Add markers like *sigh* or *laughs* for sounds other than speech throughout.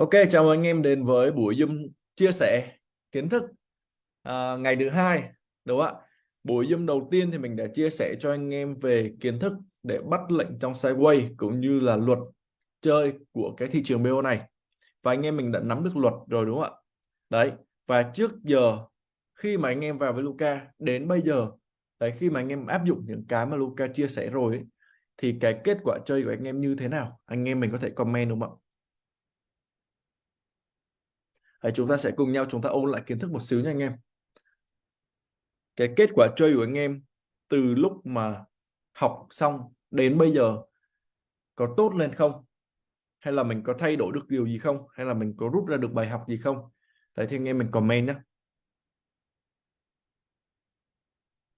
Ok, chào mừng anh em đến với buổi Zoom chia sẻ kiến thức à, ngày thứ hai, đúng không ạ? Buổi Zoom đầu tiên thì mình đã chia sẻ cho anh em về kiến thức để bắt lệnh trong sideway cũng như là luật chơi của cái thị trường BO này. Và anh em mình đã nắm được luật rồi đúng không ạ? Đấy, và trước giờ khi mà anh em vào với Luca đến bây giờ, đấy khi mà anh em áp dụng những cái mà Luca chia sẻ rồi ấy, thì cái kết quả chơi của anh em như thế nào? Anh em mình có thể comment đúng không ạ? Đấy, chúng ta sẽ cùng nhau chúng ta ôn lại kiến thức một xíu nha anh em. Cái kết quả chơi của anh em từ lúc mà học xong đến bây giờ có tốt lên không? Hay là mình có thay đổi được điều gì không? Hay là mình có rút ra được bài học gì không? Đấy thì anh em mình comment nhé.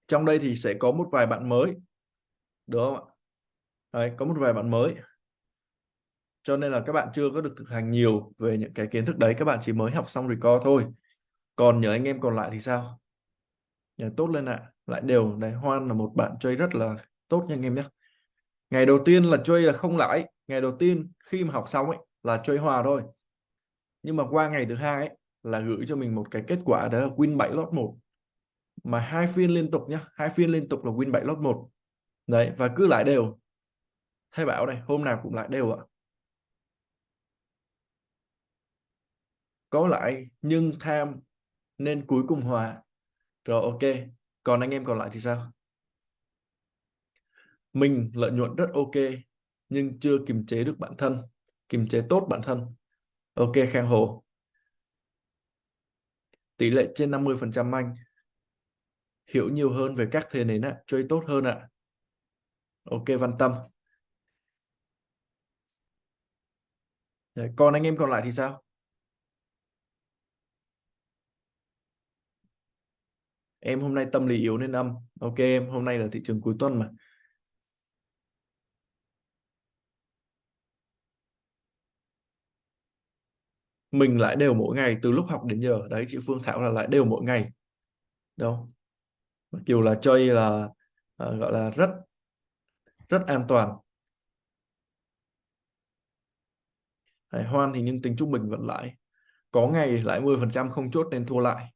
Trong đây thì sẽ có một vài bạn mới. Được không ạ? Đấy, có một vài bạn mới. Cho nên là các bạn chưa có được thực hành nhiều về những cái kiến thức đấy. Các bạn chỉ mới học xong record thôi. Còn nhờ anh em còn lại thì sao? Nhờ tốt lên ạ. À. Lại đều. Đấy, Hoan là một bạn chơi rất là tốt nha anh em nhé. Ngày đầu tiên là chơi là không lãi. Ngày đầu tiên khi mà học xong ấy là chơi hòa thôi. Nhưng mà qua ngày thứ hai ấy, là gửi cho mình một cái kết quả đó là win 7 lót 1. Mà hai phiên liên tục nhá, hai phiên liên tục là win 7 lót 1. Đấy, và cứ lại đều. Thay bảo này, hôm nào cũng lại đều ạ. Có lại nhưng tham nên cuối cùng hòa. Rồi ok. Còn anh em còn lại thì sao? Mình lợi nhuận rất ok nhưng chưa kiềm chế được bản thân, kiềm chế tốt bản thân. Ok Khang Hồ. Tỷ lệ trên 50% anh. Hiểu nhiều hơn về các thế nến ạ, chơi tốt hơn ạ. Ok Văn Tâm. Đấy, còn anh em còn lại thì sao? Em hôm nay tâm lý yếu nên âm. Ok em, hôm nay là thị trường cuối tuần mà. Mình lại đều mỗi ngày từ lúc học đến giờ. Đấy, chị Phương Thảo là lại đều mỗi ngày. Đâu? Mặc dù là chơi là à, gọi là rất rất an toàn. hải Hoan thì nhưng tính trung bình vẫn lại. Có ngày lại 10% không chốt nên thua lại.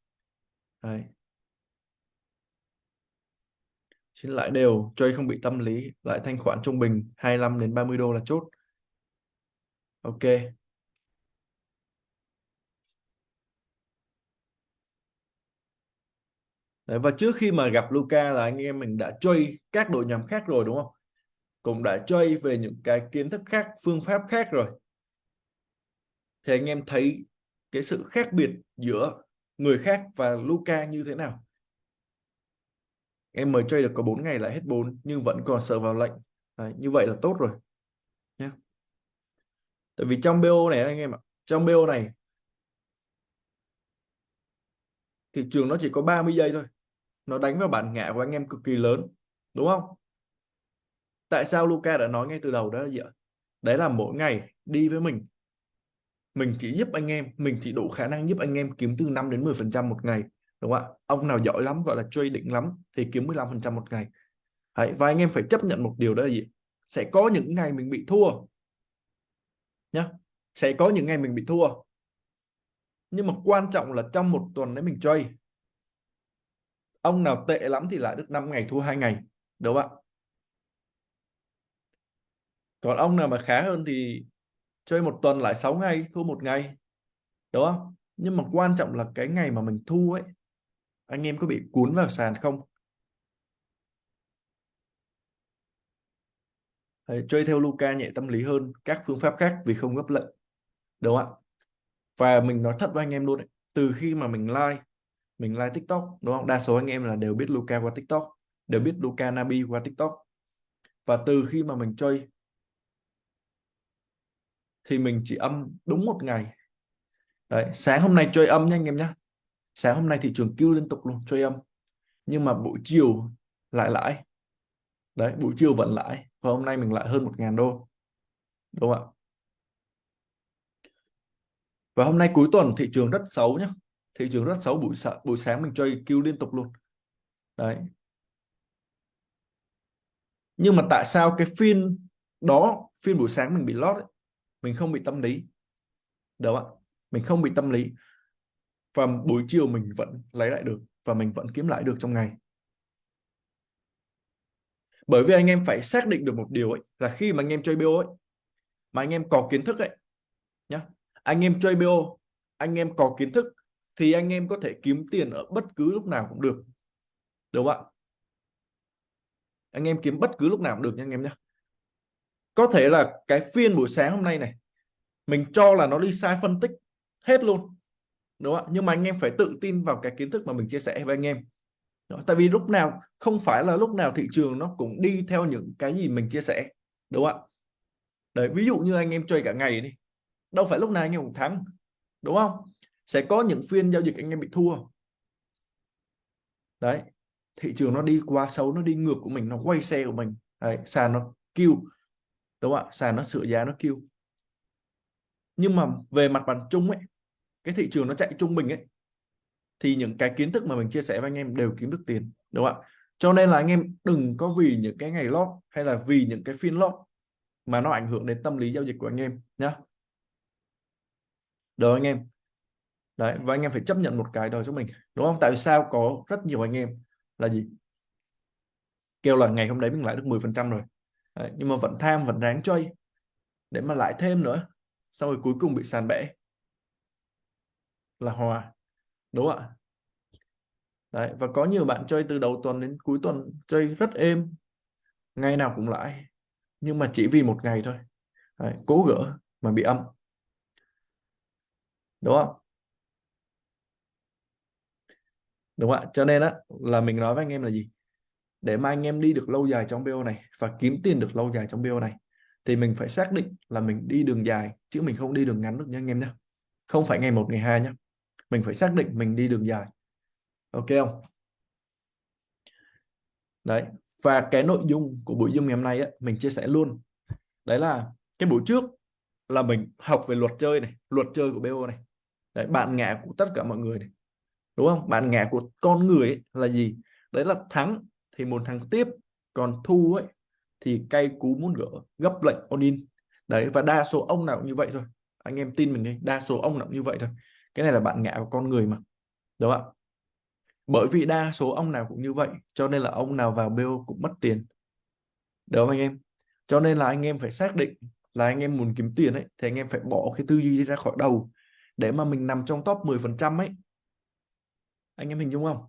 Đấy. Xin lại đều, chơi không bị tâm lý, lại thanh khoản trung bình 25 đến 30 đô là chốt. Ok. Đấy, và trước khi mà gặp Luca là anh em mình đã chơi các đội nhóm khác rồi đúng không? Cũng đã chơi về những cái kiến thức khác, phương pháp khác rồi. Thì anh em thấy cái sự khác biệt giữa người khác và Luca như thế nào? Em mới chơi được có 4 ngày lại hết 4 nhưng vẫn còn sợ vào lệnh. Đấy, như vậy là tốt rồi nhé tại vì trong BO này anh em ạ trong BO này thị trường nó chỉ có 30 giây thôi. Nó đánh vào bản ngã của anh em cực kỳ lớn đúng không? Tại sao Luca đã nói ngay từ đầu đó là gì ạ? Đấy là mỗi ngày đi với mình. Mình chỉ giúp anh em mình chỉ đủ khả năng giúp anh em kiếm từ 5 đến 10 phần trăm một ngày đúng không ạ? Ông nào giỏi lắm gọi là chơi định lắm thì kiếm 15 phần trăm một ngày. Đấy, và anh em phải chấp nhận một điều đó là gì? Sẽ có những ngày mình bị thua. Nhá. Sẽ có những ngày mình bị thua. Nhưng mà quan trọng là trong một tuần đấy mình chơi ông nào tệ lắm thì lại được 5 ngày thua hai ngày. Đúng không ạ? Còn ông nào mà khá hơn thì chơi một tuần lại 6 ngày thua một ngày. Đúng không? Nhưng mà quan trọng là cái ngày mà mình thua ấy anh em có bị cuốn vào sàn không? Đấy, chơi theo Luca nhẹ tâm lý hơn các phương pháp khác vì không gấp lệnh đúng không ạ? Và mình nói thật với anh em luôn đấy từ khi mà mình like mình like TikTok đúng không? Đa số anh em là đều biết Luca qua TikTok đều biết Luca Nabi qua TikTok. Và từ khi mà mình chơi thì mình chỉ âm đúng một ngày. Đấy sáng hôm nay chơi âm nha anh em nhé sáng hôm nay thị trường kêu liên tục luôn cho em nhưng mà buổi chiều lại lãi. Đấy buổi chiều vẫn lãi và hôm nay mình lại hơn một ngàn đô. Đúng không ạ? Và hôm nay cuối tuần thị trường rất xấu nhá. Thị trường rất xấu buổi sáng buổi sáng mình chơi kêu liên tục luôn. Đấy. Nhưng mà tại sao cái phiên đó phiên buổi sáng mình bị lót ấy, mình không bị tâm lý. Đúng không ạ? Mình không bị tâm lý và buổi chiều mình vẫn lấy lại được và mình vẫn kiếm lại được trong ngày. Bởi vì anh em phải xác định được một điều ấy, là khi mà anh em chơi BO ấy, mà anh em có kiến thức ấy, nhá. Anh em chơi BO anh em có kiến thức thì anh em có thể kiếm tiền ở bất cứ lúc nào cũng được, đúng không ạ? Anh em kiếm bất cứ lúc nào cũng được nha anh em nhé có thể là cái phiên buổi sáng hôm nay này, mình cho là nó đi sai phân tích hết luôn đúng không ạ? Nhưng mà anh em phải tự tin vào cái kiến thức mà mình chia sẻ với anh em. Đó. tại vì lúc nào không phải là lúc nào thị trường nó cũng đi theo những cái gì mình chia sẻ đúng không ạ? Đấy ví dụ như anh em chơi cả ngày đi đâu phải lúc nào anh em cũng thắng đúng không? Sẽ có những phiên giao dịch anh em bị thua. Đấy thị trường nó đi qua xấu nó đi ngược của mình nó quay xe của mình. Đấy, sàn nó kêu đúng không ạ? Sàn nó sửa giá nó kêu. Nhưng mà về mặt bằng chung ấy cái thị trường nó chạy trung bình ấy thì những cái kiến thức mà mình chia sẻ với anh em đều kiếm được tiền đúng không ạ? Cho nên là anh em đừng có vì những cái ngày lót hay là vì những cái phiên lót mà nó ảnh hưởng đến tâm lý giao dịch của anh em nhá. Được anh em? Đấy và anh em phải chấp nhận một cái đó cho mình đúng không? Tại sao có rất nhiều anh em là gì? Kêu là ngày hôm đấy mình lại được 10 phần trăm rồi. Đấy, nhưng mà vẫn tham vẫn ráng chơi để mà lại thêm nữa xong rồi cuối cùng bị sàn bẻ là hòa đúng không ạ? Đấy và có nhiều bạn chơi từ đầu tuần đến cuối tuần chơi rất êm ngày nào cũng lãi nhưng mà chỉ vì một ngày thôi. Đấy, cố gỡ mà bị âm. Đúng không đúng không ạ? Cho nên á là mình nói với anh em là gì? Để mà anh em đi được lâu dài trong BO này và kiếm tiền được lâu dài trong BO này thì mình phải xác định là mình đi đường dài chứ mình không đi đường ngắn được nha anh em nhé không phải ngày một ngày hai nhé mình phải xác định mình đi đường dài. Ok không? Đấy và cái nội dung của buổi dung ngày hôm nay á, mình chia sẻ luôn. Đấy là cái buổi trước là mình học về luật chơi này luật chơi của BO này. Đấy bạn ngã của tất cả mọi người này. Đúng không? Bạn ngã của con người ấy là gì? Đấy là thắng thì muốn thắng tiếp còn thu ấy thì cay cú muốn gỡ gấp lệnh on in. Đấy và đa số ông nào cũng như vậy thôi. Anh em tin mình đi đa số ông nào cũng như vậy thôi cái này là bạn ngã của con người mà, đúng không ạ? Bởi vì đa số ông nào cũng như vậy, cho nên là ông nào vào BO cũng mất tiền, đúng không anh em? Cho nên là anh em phải xác định là anh em muốn kiếm tiền ấy, thì anh em phải bỏ cái tư duy đi ra khỏi đầu để mà mình nằm trong top 10% ấy. Anh em hình dung không?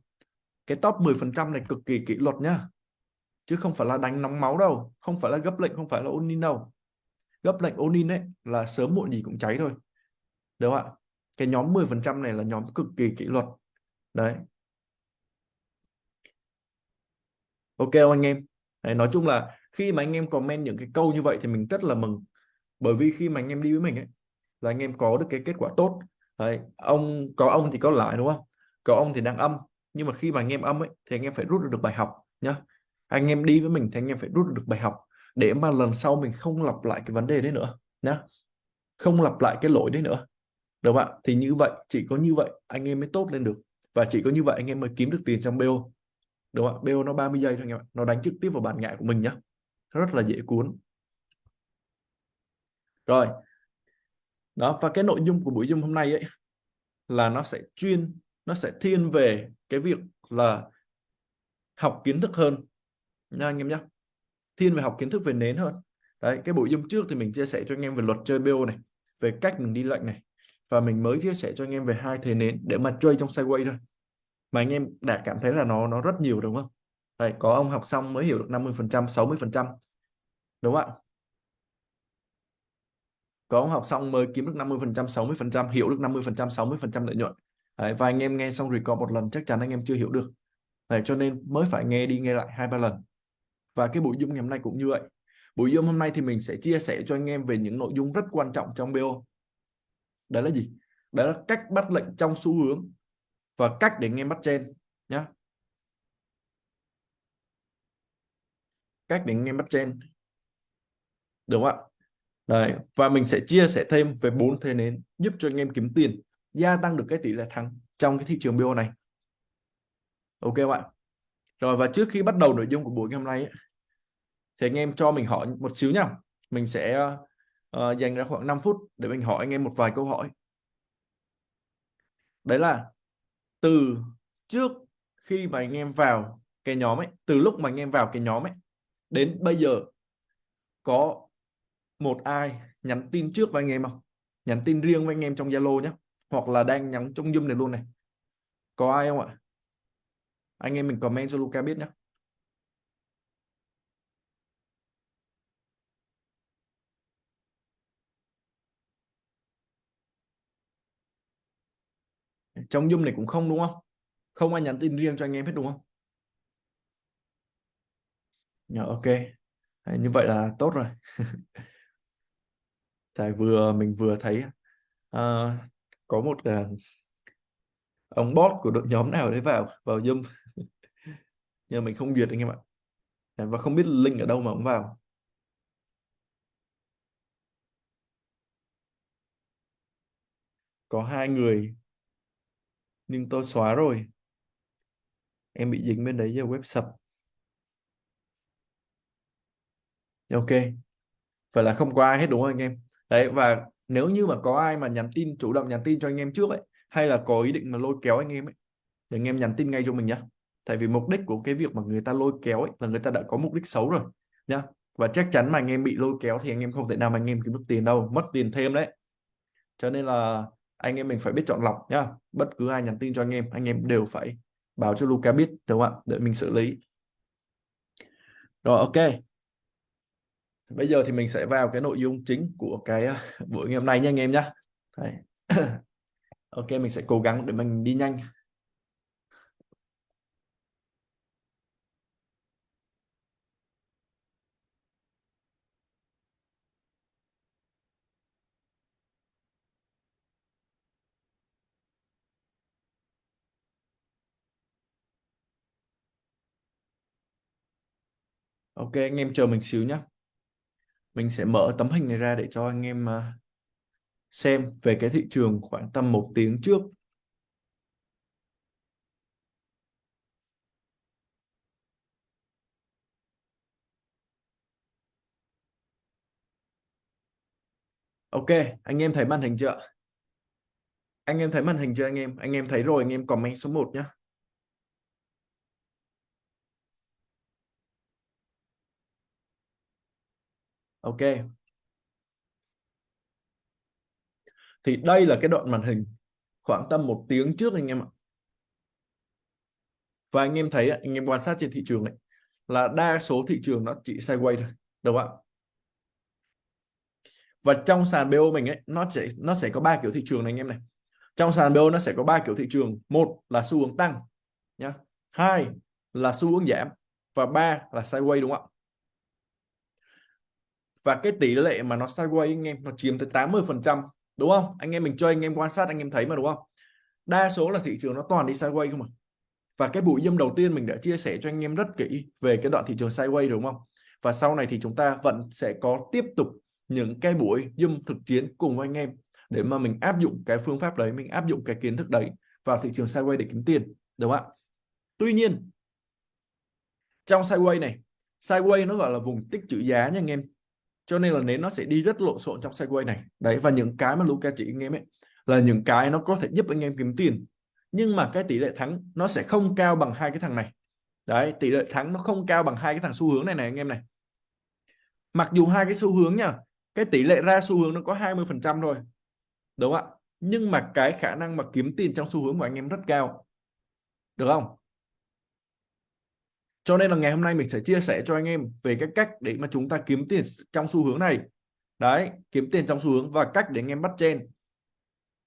Cái top 10% này cực kỳ kỷ luật nhá, chứ không phải là đánh nóng máu đâu, không phải là gấp lệnh, không phải là ôn in đâu. Gấp lệnh ôn in ấy là sớm muộn gì cũng cháy thôi, đúng không ạ? Cái nhóm 10 phần trăm này là nhóm cực kỳ kỷ luật. Đấy. Ok không anh em? Đấy, nói chung là khi mà anh em comment những cái câu như vậy thì mình rất là mừng. Bởi vì khi mà anh em đi với mình ấy là anh em có được cái kết quả tốt. Đấy, ông có ông thì có lại đúng không? Có ông thì đang âm. Nhưng mà khi mà anh em âm ấy thì anh em phải rút được, được bài học nhá. Anh em đi với mình thì anh em phải rút được bài học để mà lần sau mình không lặp lại cái vấn đề đấy nữa nhá. Không lặp lại cái lỗi đấy nữa đúng không ạ? Thì như vậy, chỉ có như vậy anh em mới tốt lên được. Và chỉ có như vậy anh em mới kiếm được tiền trong BO đúng không ạ? BO nó 30 giây thôi anh em ạ. Nó đánh trực tiếp vào bản ngại của mình nhá. Rất là dễ cuốn. Rồi. Đó, và cái nội dung của buổi dung hôm nay ấy là nó sẽ chuyên, nó sẽ thiên về cái việc là học kiến thức hơn nha anh em nhé thiên về học kiến thức về nến hơn. Đấy, cái buổi dung trước thì mình chia sẻ cho anh em về luật chơi BO này, về cách mình đi lệnh này và mình mới chia sẻ cho anh em về hai thế nến để mà chơi trong sideways thôi. Mà anh em đã cảm thấy là nó nó rất nhiều đúng không? Đấy, có ông học xong mới hiểu được 50 phần trăm 60 phần trăm. Đúng không ạ? Có ông học xong mới kiếm được 50 phần trăm 60 phần trăm hiểu được 50 phần trăm 60 phần trăm lợi nhuận. Đấy, và anh em nghe xong record một lần chắc chắn anh em chưa hiểu được. Đấy, cho nên mới phải nghe đi nghe lại hai ba lần. Và cái buổi zoom ngày hôm nay cũng như vậy. Buổi zoom hôm nay thì mình sẽ chia sẻ cho anh em về những nội dung rất quan trọng trong BO đó là gì? Đó là cách bắt lệnh trong xu hướng và cách để anh em bắt trên nhá. Cách để anh em bắt trên. Đúng không ạ? Đấy, và mình sẽ chia sẻ thêm về bốn thế nến giúp cho anh em kiếm tiền gia tăng được cái tỷ lệ thắng trong cái thị trường BO này. Ok không ạ? Rồi và trước khi bắt đầu nội dung của buổi ngày hôm nay ấy, thì anh em cho mình hỏi một xíu nhá. Mình sẽ uh, dành ra khoảng 5 phút để mình hỏi anh em một vài câu hỏi. Đấy là từ trước khi mà anh em vào cái nhóm ấy từ lúc mà anh em vào cái nhóm ấy đến bây giờ có một ai nhắn tin trước với anh em không? Nhắn tin riêng với anh em trong Zalo nhé hoặc là đang nhắn trong Zoom này luôn này. Có ai không ạ? Anh em mình comment cho Luca biết nhé trong Zoom này cũng không đúng không? Không ai nhắn tin riêng cho anh em hết đúng không? Yeah, ok. Như vậy là tốt rồi. *laughs* Tại vừa mình vừa thấy uh, có một uh, ông bot của đội nhóm nào đấy vào vào Zoom. *laughs* Nhưng mình không duyệt anh em ạ. Dạ, và không biết link ở đâu mà ông vào. Có hai người nhưng tôi xóa rồi. Em bị dính bên đấy giờ web sập. Ok. Phải là không có ai hết đúng không anh em? Đấy, và nếu như mà có ai mà nhắn tin, chủ động nhắn tin cho anh em trước ấy, hay là có ý định mà lôi kéo anh em ấy, thì anh em nhắn tin ngay cho mình nhá. Tại vì mục đích của cái việc mà người ta lôi kéo ấy là người ta đã có mục đích xấu rồi, nhá. Và chắc chắn mà anh em bị lôi kéo thì anh em không thể nào mà anh em kiếm được tiền đâu, mất tiền thêm đấy. Cho nên là anh em mình phải biết chọn lọc nhá. Bất cứ ai nhắn tin cho anh em anh em đều phải báo cho Luca biết, đúng không ạ? Để mình xử lý. Rồi, ok. Bây giờ thì mình sẽ vào cái nội dung chính của cái ờ, buổi ngày hôm nay nha anh em nhá. *coughs* Ok, mình sẽ cố gắng để mình đi nhanh. Ok anh em chờ mình xíu nhé mình sẽ mở tấm hình này ra để cho anh em à, xem về cái thị trường khoảng tầm một tiếng trước Ok, anh em thấy màn hình chưa? Anh em thấy màn hình chưa anh em? Anh em thấy rồi anh em comment số 1 nhé. Ok. Thì đây là cái đoạn màn hình khoảng tầm một tiếng trước anh em ạ. Và anh em thấy anh em quan sát trên thị trường ấy là đa số thị trường nó chỉ sideways thôi, đúng không ạ? Và trong sàn BO mình ấy nó sẽ nó sẽ có ba kiểu thị trường này anh em này. Trong sàn BO nó sẽ có ba kiểu thị trường. Một là xu hướng tăng nhá. Hai là xu hướng giảm và ba là sideways đúng không ạ? Và cái tỷ lệ mà nó sideways anh em, nó chiếm tới 80 phần trăm, đúng không? Anh em mình chơi, anh em quan sát, anh em thấy mà, đúng không? Đa số là thị trường nó toàn đi sideways không à? Và cái buổi dâm đầu tiên mình đã chia sẻ cho anh em rất kỹ về cái đoạn thị trường sideways đúng không? Và sau này thì chúng ta vẫn sẽ có tiếp tục những cái buổi dâm thực chiến cùng với anh em để mà mình áp dụng cái phương pháp đấy, mình áp dụng cái kiến thức đấy vào thị trường sideways để kiếm tiền, đúng không ạ? Tuy nhiên, trong sideways này, sideways nó gọi là vùng tích trữ giá nha anh em cho nên là nến nó sẽ đi rất lộn xộn trong sideways này. Đấy, và những cái mà Luca chỉ anh em ấy, là những cái nó có thể giúp anh em kiếm tiền. Nhưng mà cái tỷ lệ thắng nó sẽ không cao bằng hai cái thằng này. Đấy, tỷ lệ thắng nó không cao bằng hai cái thằng xu hướng này này anh em này. Mặc dù hai cái xu hướng nha, cái tỷ lệ ra xu hướng nó có 20 phần trăm thôi, đúng không ạ? Nhưng mà cái khả năng mà kiếm tiền trong xu hướng của anh em rất cao. Được không? Cho nên là ngày hôm nay mình sẽ chia sẻ cho anh em về cái cách để mà chúng ta kiếm tiền trong xu hướng này. Đấy, kiếm tiền trong xu hướng và cách để anh em bắt trên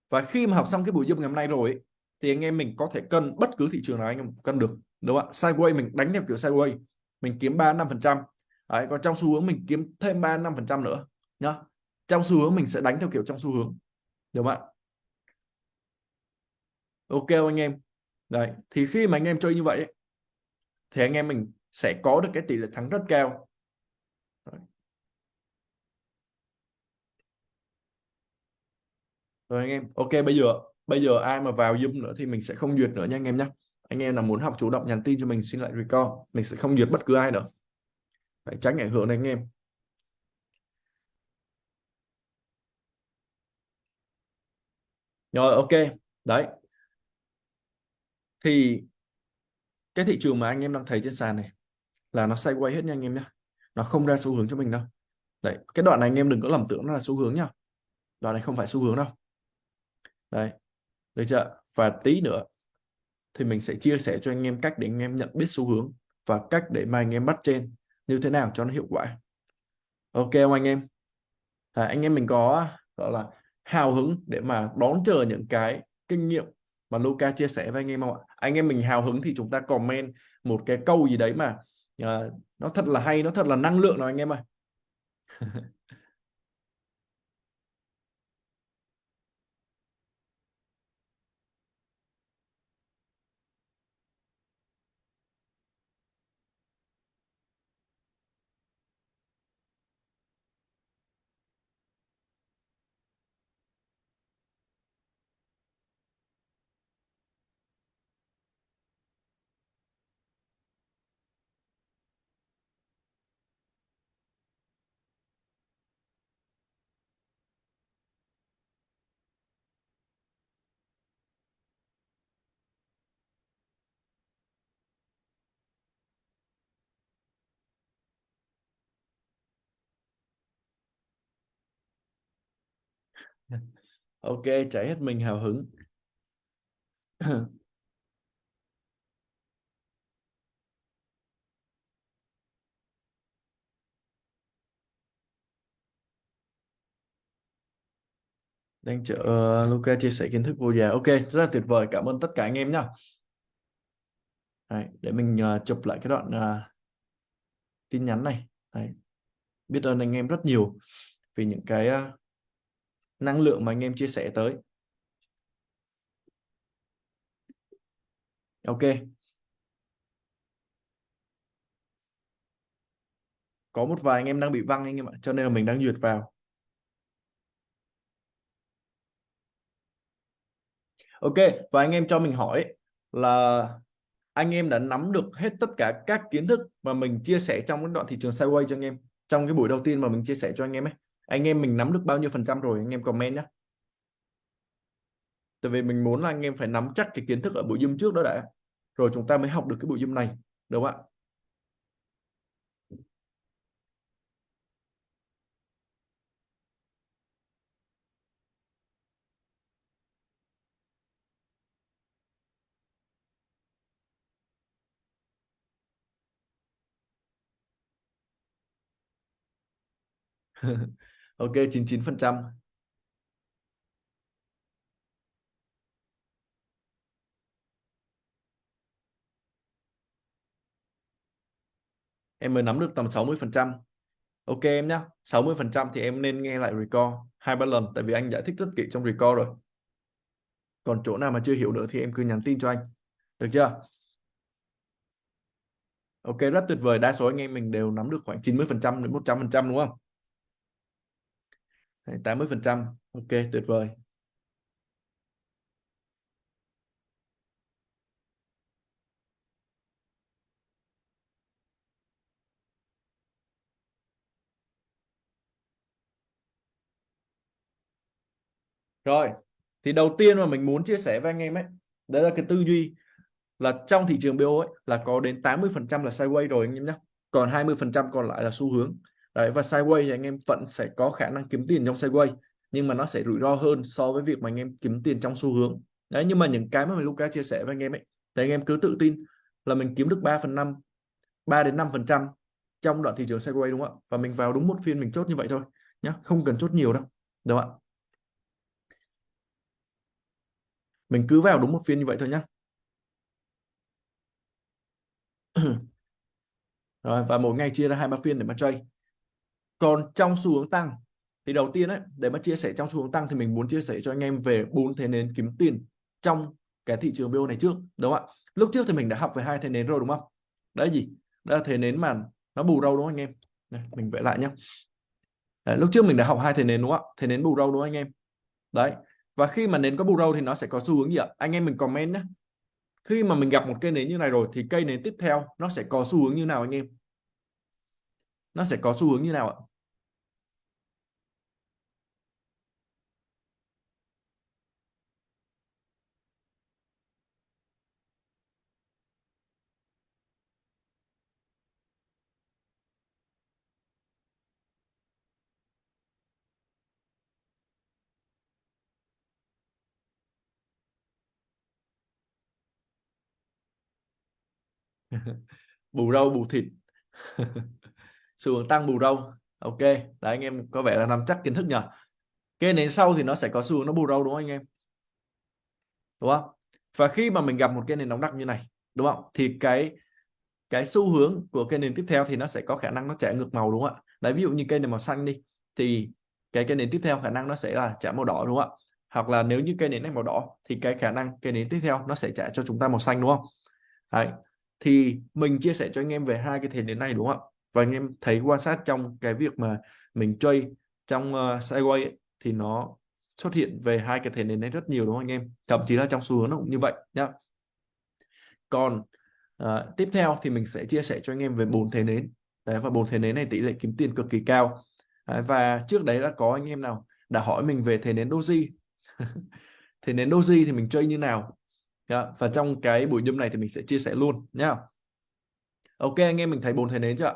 và khi mà học xong cái buổi zoom ngày hôm nay rồi thì anh em mình có thể cân bất cứ thị trường nào anh em cân được, đúng không ạ? Sideways mình đánh theo kiểu sideways mình kiếm 3 5 phần trăm. Đấy, còn trong xu hướng mình kiếm thêm 3 5 phần trăm nữa, nhá. Trong xu hướng mình sẽ đánh theo kiểu trong xu hướng, đúng không ạ? Ok anh em? Đấy, thì khi mà anh em chơi như vậy thì anh em mình sẽ có được cái tỷ lệ thắng rất cao. Rồi. Anh em, ok, bây giờ bây giờ ai mà vào zoom nữa thì mình sẽ không duyệt nữa nha anh em nhé anh em nào muốn học chủ động nhắn tin cho mình, xin lại record. Mình sẽ không duyệt bất cứ ai nữa. Phải tránh ảnh hưởng đến anh em. Rồi, ok. Đấy. Thì cái thị trường mà anh em đang thấy trên sàn này là nó sideways hết nha anh em nhé nó không ra xu hướng cho mình đâu. Đấy cái đoạn này anh em đừng có lầm tưởng nó là xu hướng nhá. Đoạn này không phải xu hướng đâu. Đấy được chưa? Và tí nữa thì mình sẽ chia sẻ cho anh em cách để anh em nhận biết xu hướng và cách để mà anh em bắt trên như thế nào cho nó hiệu quả. Ok không anh em? À, anh em mình có gọi là hào hứng để mà đón chờ những cái kinh nghiệm mà Luca chia sẻ với anh em không ạ? Anh em mình hào hứng thì chúng ta comment một cái câu gì đấy mà uh, nó thật là hay nó thật là năng lượng nào anh em ơi? *laughs* ok cháy hết mình hào hứng *clears throat* đang chờ uh, Luca chia sẻ kiến thức vô giá. ok rất là tuyệt vời cảm ơn tất cả anh em nhá Đấy, để mình uh, chụp lại cái đoạn uh, tin nhắn này Đấy. biết ơn anh em rất nhiều vì những cái uh, năng lượng mà anh em chia sẻ tới. Ok. Có một vài anh em đang bị văng anh em ạ, cho nên là mình đang duyệt vào. Ok, và anh em cho mình hỏi là anh em đã nắm được hết tất cả các kiến thức mà mình chia sẻ trong cái đoạn thị trường sideways cho anh em, trong cái buổi đầu tiên mà mình chia sẻ cho anh em ấy? Anh em mình nắm được bao nhiêu phần trăm rồi, anh em comment nhé tại vì mình muốn là anh em phải nắm chắc cái kiến thức ở buổi zoom trước đó đã. Rồi chúng ta mới học được cái buổi zoom này, đúng không ạ? *laughs* ok 99 phần trăm. Em mới nắm được tầm 60 phần trăm. Ok em nhá 60 phần trăm thì em nên nghe lại record hai ba lần, tại vì anh giải thích rất kỹ trong record rồi. Còn chỗ nào mà chưa hiểu nữa thì em cứ nhắn tin cho anh. Được chưa? Ok, rất tuyệt vời. Đa số anh em mình đều nắm được khoảng 90 phần trăm đến 100 phần trăm, đúng không? 80 phần trăm. Ok, tuyệt vời. Rồi, thì đầu tiên mà mình muốn chia sẻ với anh em ấy, đấy là cái tư duy là trong thị trường BO ấy là có đến 80 phần trăm là sideways rồi anh em nhé. Còn 20 phần trăm còn lại là xu hướng đấy, và sideways thì anh em vẫn sẽ có khả năng kiếm tiền trong sideways nhưng mà nó sẽ rủi ro hơn so với việc mà anh em kiếm tiền trong xu hướng. Đấy, nhưng mà những cái mà mình Luca chia sẻ với anh em ấy, thì anh em cứ tự tin là mình kiếm được 3 phần 5 3 đến 5 phần trăm trong đoạn thị trường sideways đúng không ạ? Và mình vào đúng một phiên mình chốt như vậy thôi nhá, không cần chốt nhiều đâu, đúng không ạ? Mình cứ vào đúng một phiên như vậy thôi nhá. *clears throat* Rồi, và mỗi ngày chia ra hai ba phiên để mà trade còn trong xu hướng tăng thì đầu tiên ấy để mà chia sẻ trong xu hướng tăng thì mình muốn chia sẻ cho anh em về bốn thế nến kiếm tiền trong cái thị trường BO này trước đúng không ạ? Lúc trước thì mình đã học về hai thế nến rồi đúng không? Đấy gì? Đó là thế nến mà nó bù râu đúng không anh em? Đây, mình vẽ lại nhé đấy, lúc trước mình đã học hai thế nến đúng không ạ? Thế nến bù râu đúng không anh em? Đấy và khi mà nến có bù râu thì nó sẽ có xu hướng gì ạ? Anh em mình comment nhé khi mà mình gặp một cây nến như này rồi thì cây nến tiếp theo nó sẽ có xu hướng như nào anh em? Nó sẽ có xu hướng như nào ạ? *laughs* bù râu bù thịt. *laughs* Xu hướng tăng bù râu ok, đấy, anh em có vẻ là nắm chắc kiến thức nhỉ? Cái nến sau thì nó sẽ có xu hướng nó bù râu đúng không anh em? Đúng không? Và khi mà mình gặp một cái nền nóng đặc như này, đúng không? Thì cái cái xu hướng của cây nền tiếp theo thì nó sẽ có khả năng nó chạy ngược màu đúng không ạ? Đấy, ví dụ như cây này màu xanh đi, thì cái cây nền tiếp theo khả năng nó sẽ là trả màu đỏ đúng không ạ? Hoặc là nếu như cây nến này màu đỏ thì cái khả năng cây nến tiếp theo nó sẽ trả cho chúng ta màu xanh đúng không? Đấy thì mình chia sẻ cho anh em về hai cái thể nến này đúng không ạ? Và anh em thấy quan sát trong cái việc mà mình chơi trong ờ, uh, sideway ấy, thì nó xuất hiện về hai cái thể nến này rất nhiều đúng không anh em? Thậm chí là trong xu hướng nó cũng như vậy nhá. Còn uh, tiếp theo thì mình sẽ chia sẻ cho anh em về bốn thể nến. Đấy và bốn thể nến này tỷ lệ kiếm tiền cực kỳ cao. Đấy, và trước đấy đã có anh em nào đã hỏi mình về thể nến doji. *laughs* Thể nến doji thì mình chơi như nào? Yeah. và trong cái buổi nhâm này thì mình sẽ chia sẻ luôn nhá. Ok anh em mình thấy bốn thầy nến chưa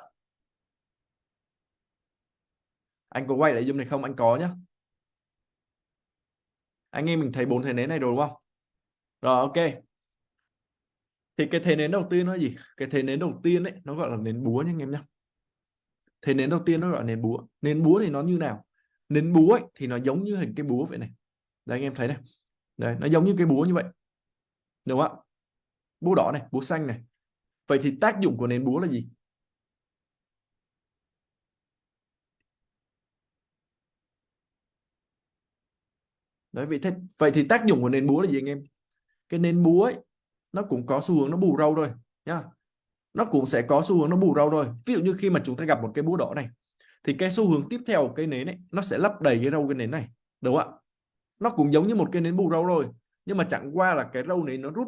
anh có quay lại zoom này không? Anh có nhá. Anh em mình thấy bốn thầy nến này rồi đúng không? Rồi ok. Thì cái thế nến đầu tiên nó gì? Cái thế nến đầu tiên ấy nó gọi là nến búa nha anh em nhá. Thế nến đầu tiên nó gọi là nến búa. Nến búa thì nó như nào? Nến búa ấy, thì nó giống như hình cái búa vậy này. Đây anh em thấy này. Đây nó giống như cái búa như vậy đúng không ạ? Búa đỏ này, búa xanh này. Vậy thì tác dụng của nến búa là gì? Đấy, vậy thế, vậy thì tác dụng của nến búa là gì anh em? Cái nến búa ấy, nó cũng có xu hướng nó bù râu thôi, nhá. Nó cũng sẽ có xu hướng nó bù râu thôi. Ví dụ như khi mà chúng ta gặp một cái búa đỏ này, thì cái xu hướng tiếp theo cái nến ấy, nó sẽ lấp đầy cái râu cái nến này, đúng không ạ? Nó cũng giống như một cái nến bù râu rồi nhưng mà chẳng qua là cái râu này nó rút.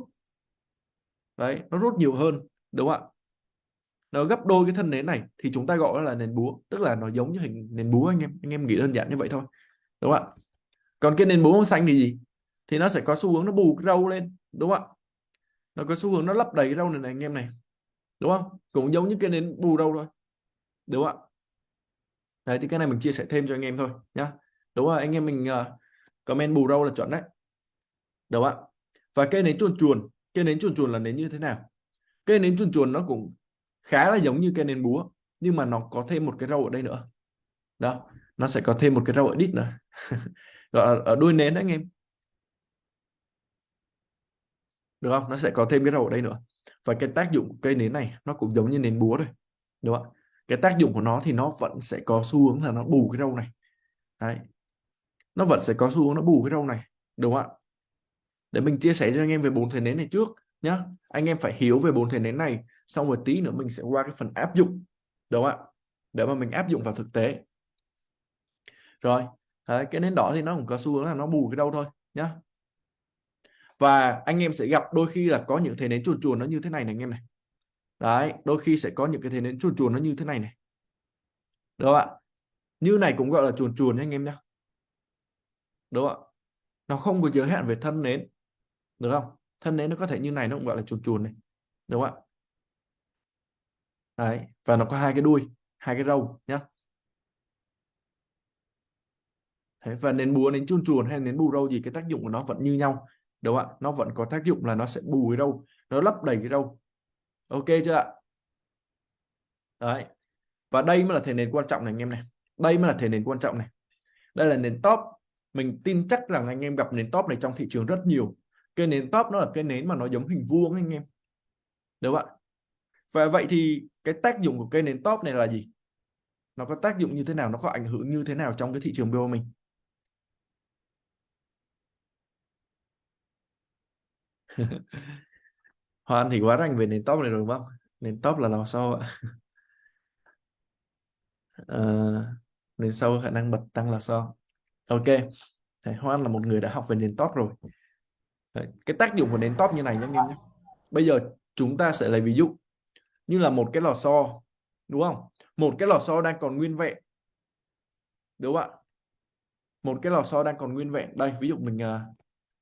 Đấy nó rút nhiều hơn đúng không ạ? Nó gấp đôi cái thân nến này thì chúng ta gọi là nền búa. Tức là nó giống như hình nền búa anh em anh em nghĩ đơn giản như vậy thôi đúng không ạ? Còn cái nền búa màu xanh thì gì? Thì nó sẽ có xu hướng nó bù cái râu lên đúng không ạ? Nó có xu hướng nó lấp đầy cái râu này này anh em này đúng không? Cũng giống như cái nến bù râu thôi đúng không ạ? Đấy thì cái này mình chia sẻ thêm cho anh em thôi nhá. Đúng rồi anh em mình uh, comment bù râu là chuẩn đấy đúng không ạ? Và cây nến chuồn chuồn, cây nến chuồn chuồn là nến như thế nào? Cây nến chuồn chuồn nó cũng khá là giống như cây nến búa, nhưng mà nó có thêm một cái râu ở đây nữa. Đó, nó sẽ có thêm một cái râu ở đít nữa. *laughs* Gọi ở đuôi nến đấy anh em. Được không? Nó sẽ có thêm cái râu ở đây nữa. Và cái tác dụng của cây nến này, nó cũng giống như nến búa thôi. Đúng không cái tác dụng của nó thì nó vẫn sẽ có xu hướng là nó bù cái râu này. Đấy. Nó vẫn sẽ có xu hướng nó bù cái râu này. Đúng không ạ? Để mình chia sẻ cho anh em về bốn thể nến này trước nhá. Anh em phải hiểu về bốn thể nến này xong rồi tí nữa mình sẽ qua cái phần áp dụng đúng không ạ? Để mà mình áp dụng vào thực tế. Rồi đấy, cái nến đỏ thì nó cũng có xu hướng là nó bù cái đâu thôi nhá. Và anh em sẽ gặp đôi khi là có những thể nến chuồn chuồn nó như thế này này anh em này. Đấy đôi khi sẽ có những cái thể nến chuồn chuồn nó như thế này này. Đúng không ạ? Như này cũng gọi là chuồn chuồn nha anh em nhé đúng không ạ? Nó không có giới hạn về thân nến được không? Thân nến nó có thể như này nó cũng gọi là chuồn chuồn này. Đúng không ạ? Đấy và nó có hai cái đuôi hai cái râu nhá. Đấy, và nến búa nến chuồn chuồn hay nến bù râu gì cái tác dụng của nó vẫn như nhau. Đúng không ạ? Nó vẫn có tác dụng là nó sẽ bù cái râu nó lấp đầy cái râu. Ok chưa ạ? Đấy và đây mới là thể nền quan trọng này anh em này. Đây mới là thể nền quan trọng này. Đây là nền top. Mình tin chắc rằng anh em gặp nền top này trong thị trường rất nhiều cái nến top nó là cái nến mà nó giống hình vuông anh em. Đúng không ạ? Và vậy thì cái tác dụng của cây nến top này là gì? Nó có tác dụng như thế nào? Nó có ảnh hưởng như thế nào trong cái thị trường BO mình? *laughs* Hoan thì quá rành về nền top này rồi đúng không? Nền top là làm sao ạ? À, nền sau khả năng bật tăng là sao? Ok. Thầy Hoan là một người đã học về nền top rồi. Đấy, cái tác dụng của nến top như này nhé anh em nhé bây giờ chúng ta sẽ lấy ví dụ như là một cái lò xo đúng không? Một cái lò xo đang còn nguyên vẹn. Đúng không ạ? Một cái lò xo đang còn nguyên vẹn. Đây ví dụ mình à,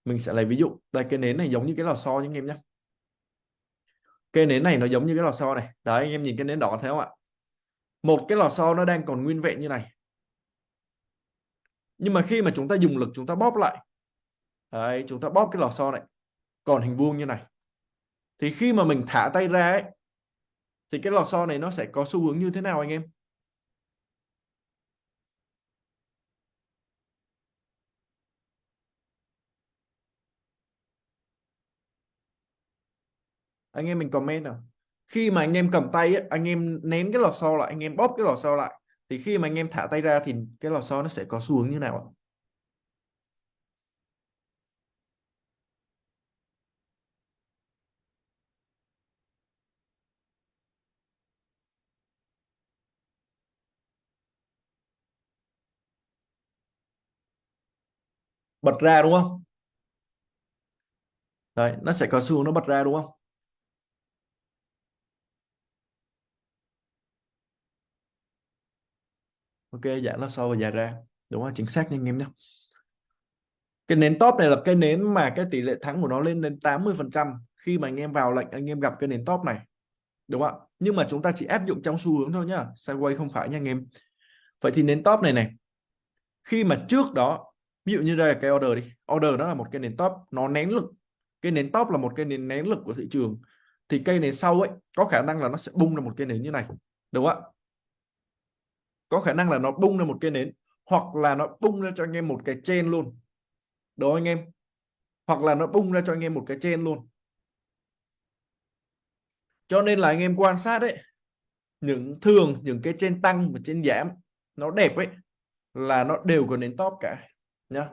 mình sẽ lấy ví dụ. Đây cái nến này giống như cái lò xo nhé anh em nhé cái nến này nó giống như cái lò xo này. Đấy anh em nhìn cái nến đỏ thấy không ạ? Một cái lò xo nó đang còn nguyên vẹn như này. Nhưng mà khi mà chúng ta dùng lực chúng ta bóp lại đấy, chúng ta bóp cái lò xo này. Còn hình vuông như này. Thì khi mà mình thả tay ra ấy, thì cái lò xo này nó sẽ có xu hướng như thế nào anh em? Anh em mình comment nào. Khi mà anh em cầm tay ấy, anh em nén cái lò xo lại anh em bóp cái lò xo lại thì khi mà anh em thả tay ra thì cái lò xo nó sẽ có xu hướng như nào ạ? Bật ra đúng không? Đấy, nó sẽ có xu hướng nó bật ra đúng không? Ok dạ nó sâu và dài ra. Đúng không chính xác nha anh em nhé. Cái nến top này là cái nến mà cái tỷ lệ thắng của nó lên đến 80 phần trăm khi mà anh em vào lệnh anh em gặp cái nến top này. Đúng không ạ? Nhưng mà chúng ta chỉ áp dụng trong xu hướng thôi nhá. Sideways không phải nha anh em. Vậy thì nến top này này khi mà trước đó ví dụ như đây là cái order đi. Order nó là một cái nến top, nó nén lực. Cái nến top là một cái nến nén lực của thị trường. Thì cây nến sau ấy, có khả năng là nó sẽ bung ra một cái nến như này, đúng không ạ? Có khả năng là nó bung ra một cái nến, hoặc là nó bung ra cho anh em một cái trên luôn. Đó anh em? Hoặc là nó bung ra cho anh em một cái trên luôn. Cho nên là anh em quan sát đấy những thường, những cái trên tăng và trên giảm, nó đẹp ấy, là nó đều có nến top cả nhá.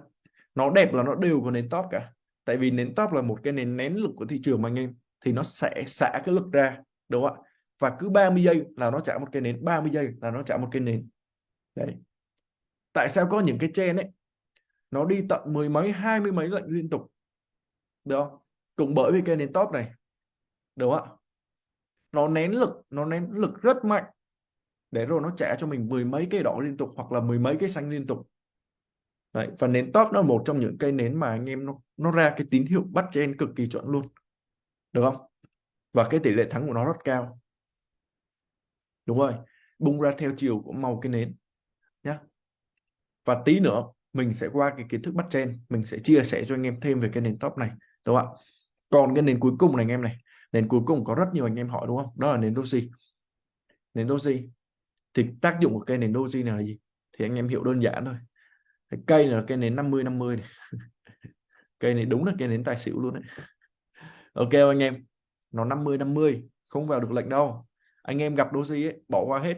Nó đẹp là nó đều có nến top cả. Tại vì nến top là một cái nến, nén lực của thị trường mà anh em, thì nó sẽ xả cái lực ra, đúng không ạ? Và cứ 30 giây là nó trả một cái nến 30 giây là nó trả một cái nến. Đấy. Tại sao có những cái trên ấy? Nó đi tận mười mấy, hai mươi mấy lệnh liên tục. Được không? Cũng bởi vì cái nến top này. Đúng không ạ? Nó nén lực, nó nén lực rất mạnh. Để rồi nó trả cho mình mười mấy cái đỏ liên tục hoặc là mười mấy cái xanh liên tục. Đấy, và nến top nó là một trong những cây nến mà anh em nó nó ra cái tín hiệu bắt trên cực kỳ chuẩn luôn. Được không? Và cái tỷ lệ thắng của nó rất cao. Đúng rồi bung ra theo chiều của màu cái nến nhá. Và tí nữa mình sẽ qua cái kiến thức bắt trên mình sẽ chia sẻ cho anh em thêm về cái nền top này đúng không ạ? Còn cái nền cuối cùng này anh em này nền cuối cùng có rất nhiều anh em hỏi đúng không? Đó là nền doji. Nền doji thì tác dụng của cây nền doji này là gì? Thì anh em hiểu đơn giản thôi cái cây này là cây nến 50 50 này. *laughs* cây này đúng là cây nến tài xỉu luôn đấy. Ok anh em, nó 50 50 không vào được lệnh đâu. Anh em gặp doji ấy, bỏ qua hết,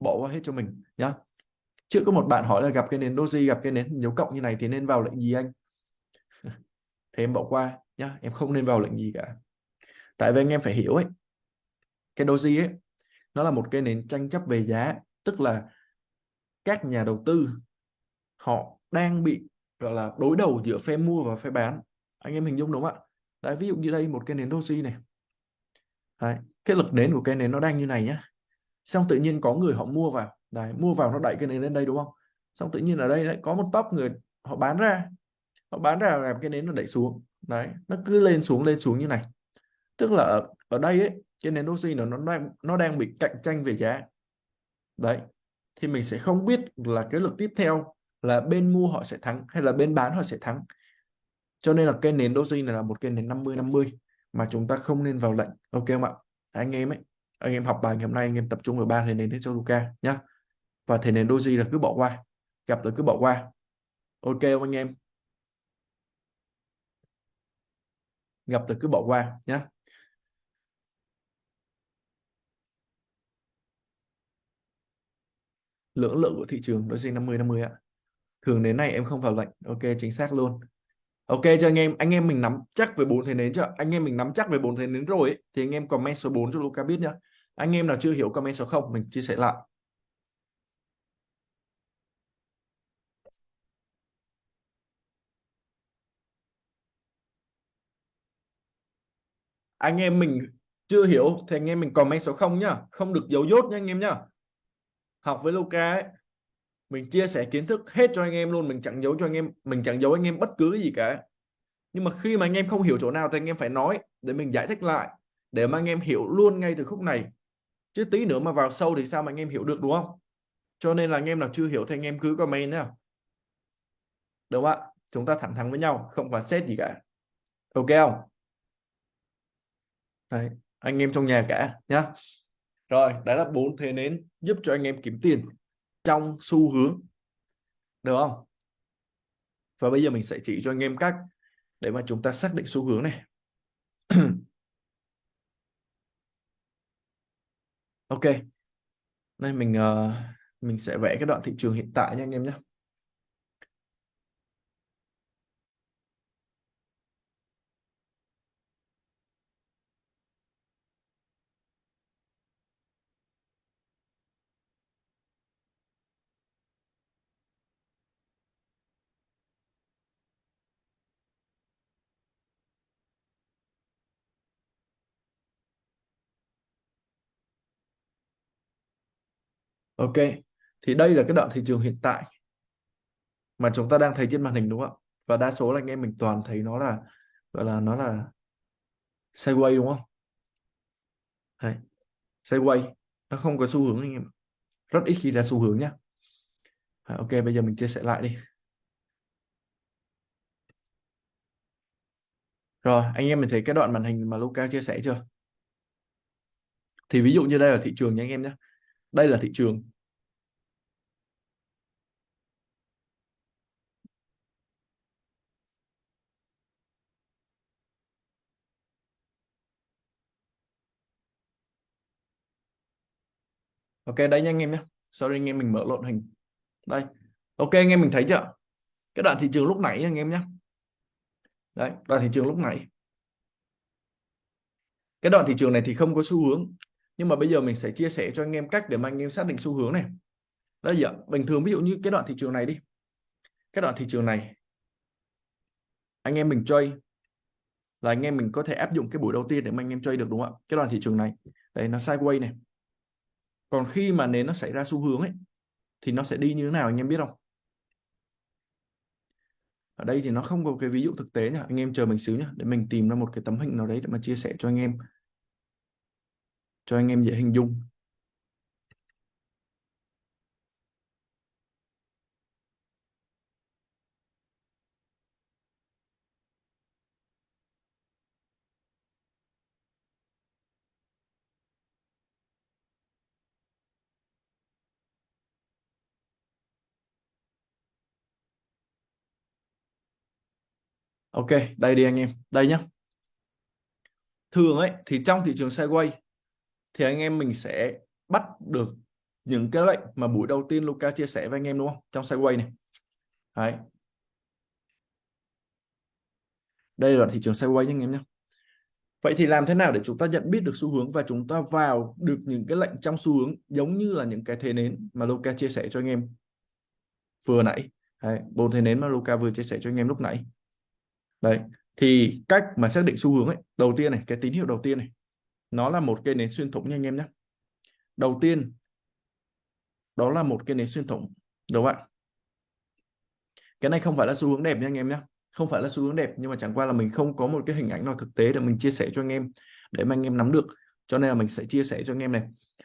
bỏ qua hết cho mình, nhá. Trước có một bạn hỏi là gặp cái nến, doji gặp cái nến dấu cộng như này thì nên vào lệnh gì anh? *laughs* Thì em bỏ qua, nhá, em không nên vào lệnh gì cả. Tại vì anh em phải hiểu ấy, cái doji ấy, nó là một cái nến tranh chấp về giá, tức là các nhà đầu tư họ đang bị gọi là đối đầu giữa phe mua và phe bán. Anh em hình dung đúng không ạ? Đấy ví dụ như đây một cái nến doji này. Đấy, cái lực nến của cái nến nó đang như này nhá. Xong tự nhiên có người họ mua vào. Đấy mua vào nó đẩy cái nến lên đây đúng không? Xong tự nhiên ở đây lại có một top người họ bán ra. Họ bán ra làm cái nến nó đẩy xuống. Đấy nó cứ lên xuống lên xuống như này. Tức là ở, ở đây ấy cái nến doji nó nó đang nó đang bị cạnh tranh về giá. Đấy thì mình sẽ không biết là cái lực tiếp theo là bên mua họ sẽ thắng hay là bên bán họ sẽ thắng. Cho nên là cái nến doji này là một cái nến 50 50 mà chúng ta không nên vào lệnh. Ok không ạ? Anh em ấy, anh em học bài ngày hôm nay, anh em tập trung vào ba thầy nến cho Luca nhá. Và thầy nến doji là cứ bỏ qua, gặp là cứ bỏ qua. Ok không anh em? Gặp là cứ bỏ qua nhá. Lưỡng lượng của thị trường doji 50 50 ạ thường đến này em không vào lệnh. Ok chính xác luôn. Ok cho anh em anh em mình nắm chắc về bốn thế nến chưa? Anh em mình nắm chắc về bốn thế nến rồi ấy, thì anh em comment số 4 cho Luca biết nhá. Anh em nào chưa hiểu comment số 0 mình chia sẻ lại. Anh em mình chưa hiểu thì anh em mình comment số 0 nhá. Không được giấu dốt nha anh em nhá. Học với Luca ấy mình chia sẻ kiến thức hết cho anh em luôn mình chẳng giấu cho anh em mình chẳng giấu anh em bất cứ gì cả nhưng mà khi mà anh em không hiểu chỗ nào thì anh em phải nói để mình giải thích lại để mà anh em hiểu luôn ngay từ khúc này chứ tí nữa mà vào sâu thì sao mà anh em hiểu được đúng không cho nên là anh em nào chưa hiểu thì anh em cứ comment nhá đúng không ạ chúng ta thẳng thắn với nhau không phải xét gì cả ok không Đấy, anh em trong nhà cả nhá rồi đấy là bốn thế nến giúp cho anh em kiếm tiền trong xu hướng. Được không? Và bây giờ mình sẽ chỉ cho anh em cách để mà chúng ta xác định xu hướng này. *clears throat* Ok. Đây mình uh, mình sẽ vẽ cái đoạn thị trường hiện tại nha anh em nhé. Ok, thì đây là cái đoạn thị trường hiện tại mà chúng ta đang thấy trên màn hình đúng không ạ? Và đa số là anh em mình toàn thấy nó là gọi là nó là sideways đúng không? Đấy, sideways nó không có xu hướng anh em rất ít khi ra xu hướng nhá. À, ok, bây giờ mình chia sẻ lại đi. Rồi, anh em mình thấy cái đoạn màn hình mà Luca chia sẻ chưa? Thì ví dụ như đây là thị trường nha anh em nhé. Đây là thị trường. Ok, đây nha anh em nhé. Sorry, anh em mình mở lộn hình. Đây. Ok, anh em mình thấy chưa? Cái đoạn thị trường lúc nãy anh em nhé. Đấy, đoạn thị trường lúc nãy. Cái đoạn thị trường này thì không có xu hướng nhưng mà bây giờ mình sẽ chia sẻ cho anh em cách để mà anh em xác định xu hướng này. Đây giờ, bình thường ví dụ như cái đoạn thị trường này đi. Cái đoạn thị trường này, anh em mình chơi là anh em mình có thể áp dụng cái buổi đầu tiên để mà anh em chơi được, đúng không ạ? Cái đoạn thị trường này đây nó sideways này. Còn khi mà nến nó xảy ra xu hướng ấy, thì nó sẽ đi như thế nào anh em biết không? Ở đây thì nó không có cái ví dụ thực tế nhá. Anh em chờ mình xíu nhá, để mình tìm ra một cái tấm hình nào đấy để mà chia sẻ cho anh em cho anh em dễ hình dung Ok, đây đi anh em. Đây nhá. Thường ấy thì trong thị trường sideways thì anh em mình sẽ bắt được những cái lệnh mà buổi đầu tiên Luca chia sẻ với anh em đúng không? Trong sideways này. Đấy. Đây là thị trường sideways anh em nhé. Vậy thì làm thế nào để chúng ta nhận biết được xu hướng và chúng ta vào được những cái lệnh trong xu hướng giống như là những cái thế nến mà Luca chia sẻ cho anh em vừa nãy. Đấy, bốn thế nến mà Luca vừa chia sẻ cho anh em lúc nãy đấy thì cách mà xác định xu hướng ấy đầu tiên này cái tín hiệu đầu tiên này nó là một cây nến xuyên thủng nha anh em nhé. Đầu tiên, đó là một cây nến xuyên thủng đúng không ạ? Cái này không phải là xu hướng đẹp nha anh em nhé. Không phải là xu hướng đẹp, nhưng mà chẳng qua là mình không có một cái hình ảnh nào thực tế để mình chia sẻ cho anh em, để mà anh em nắm được. Cho nên là mình sẽ chia sẻ cho anh em này.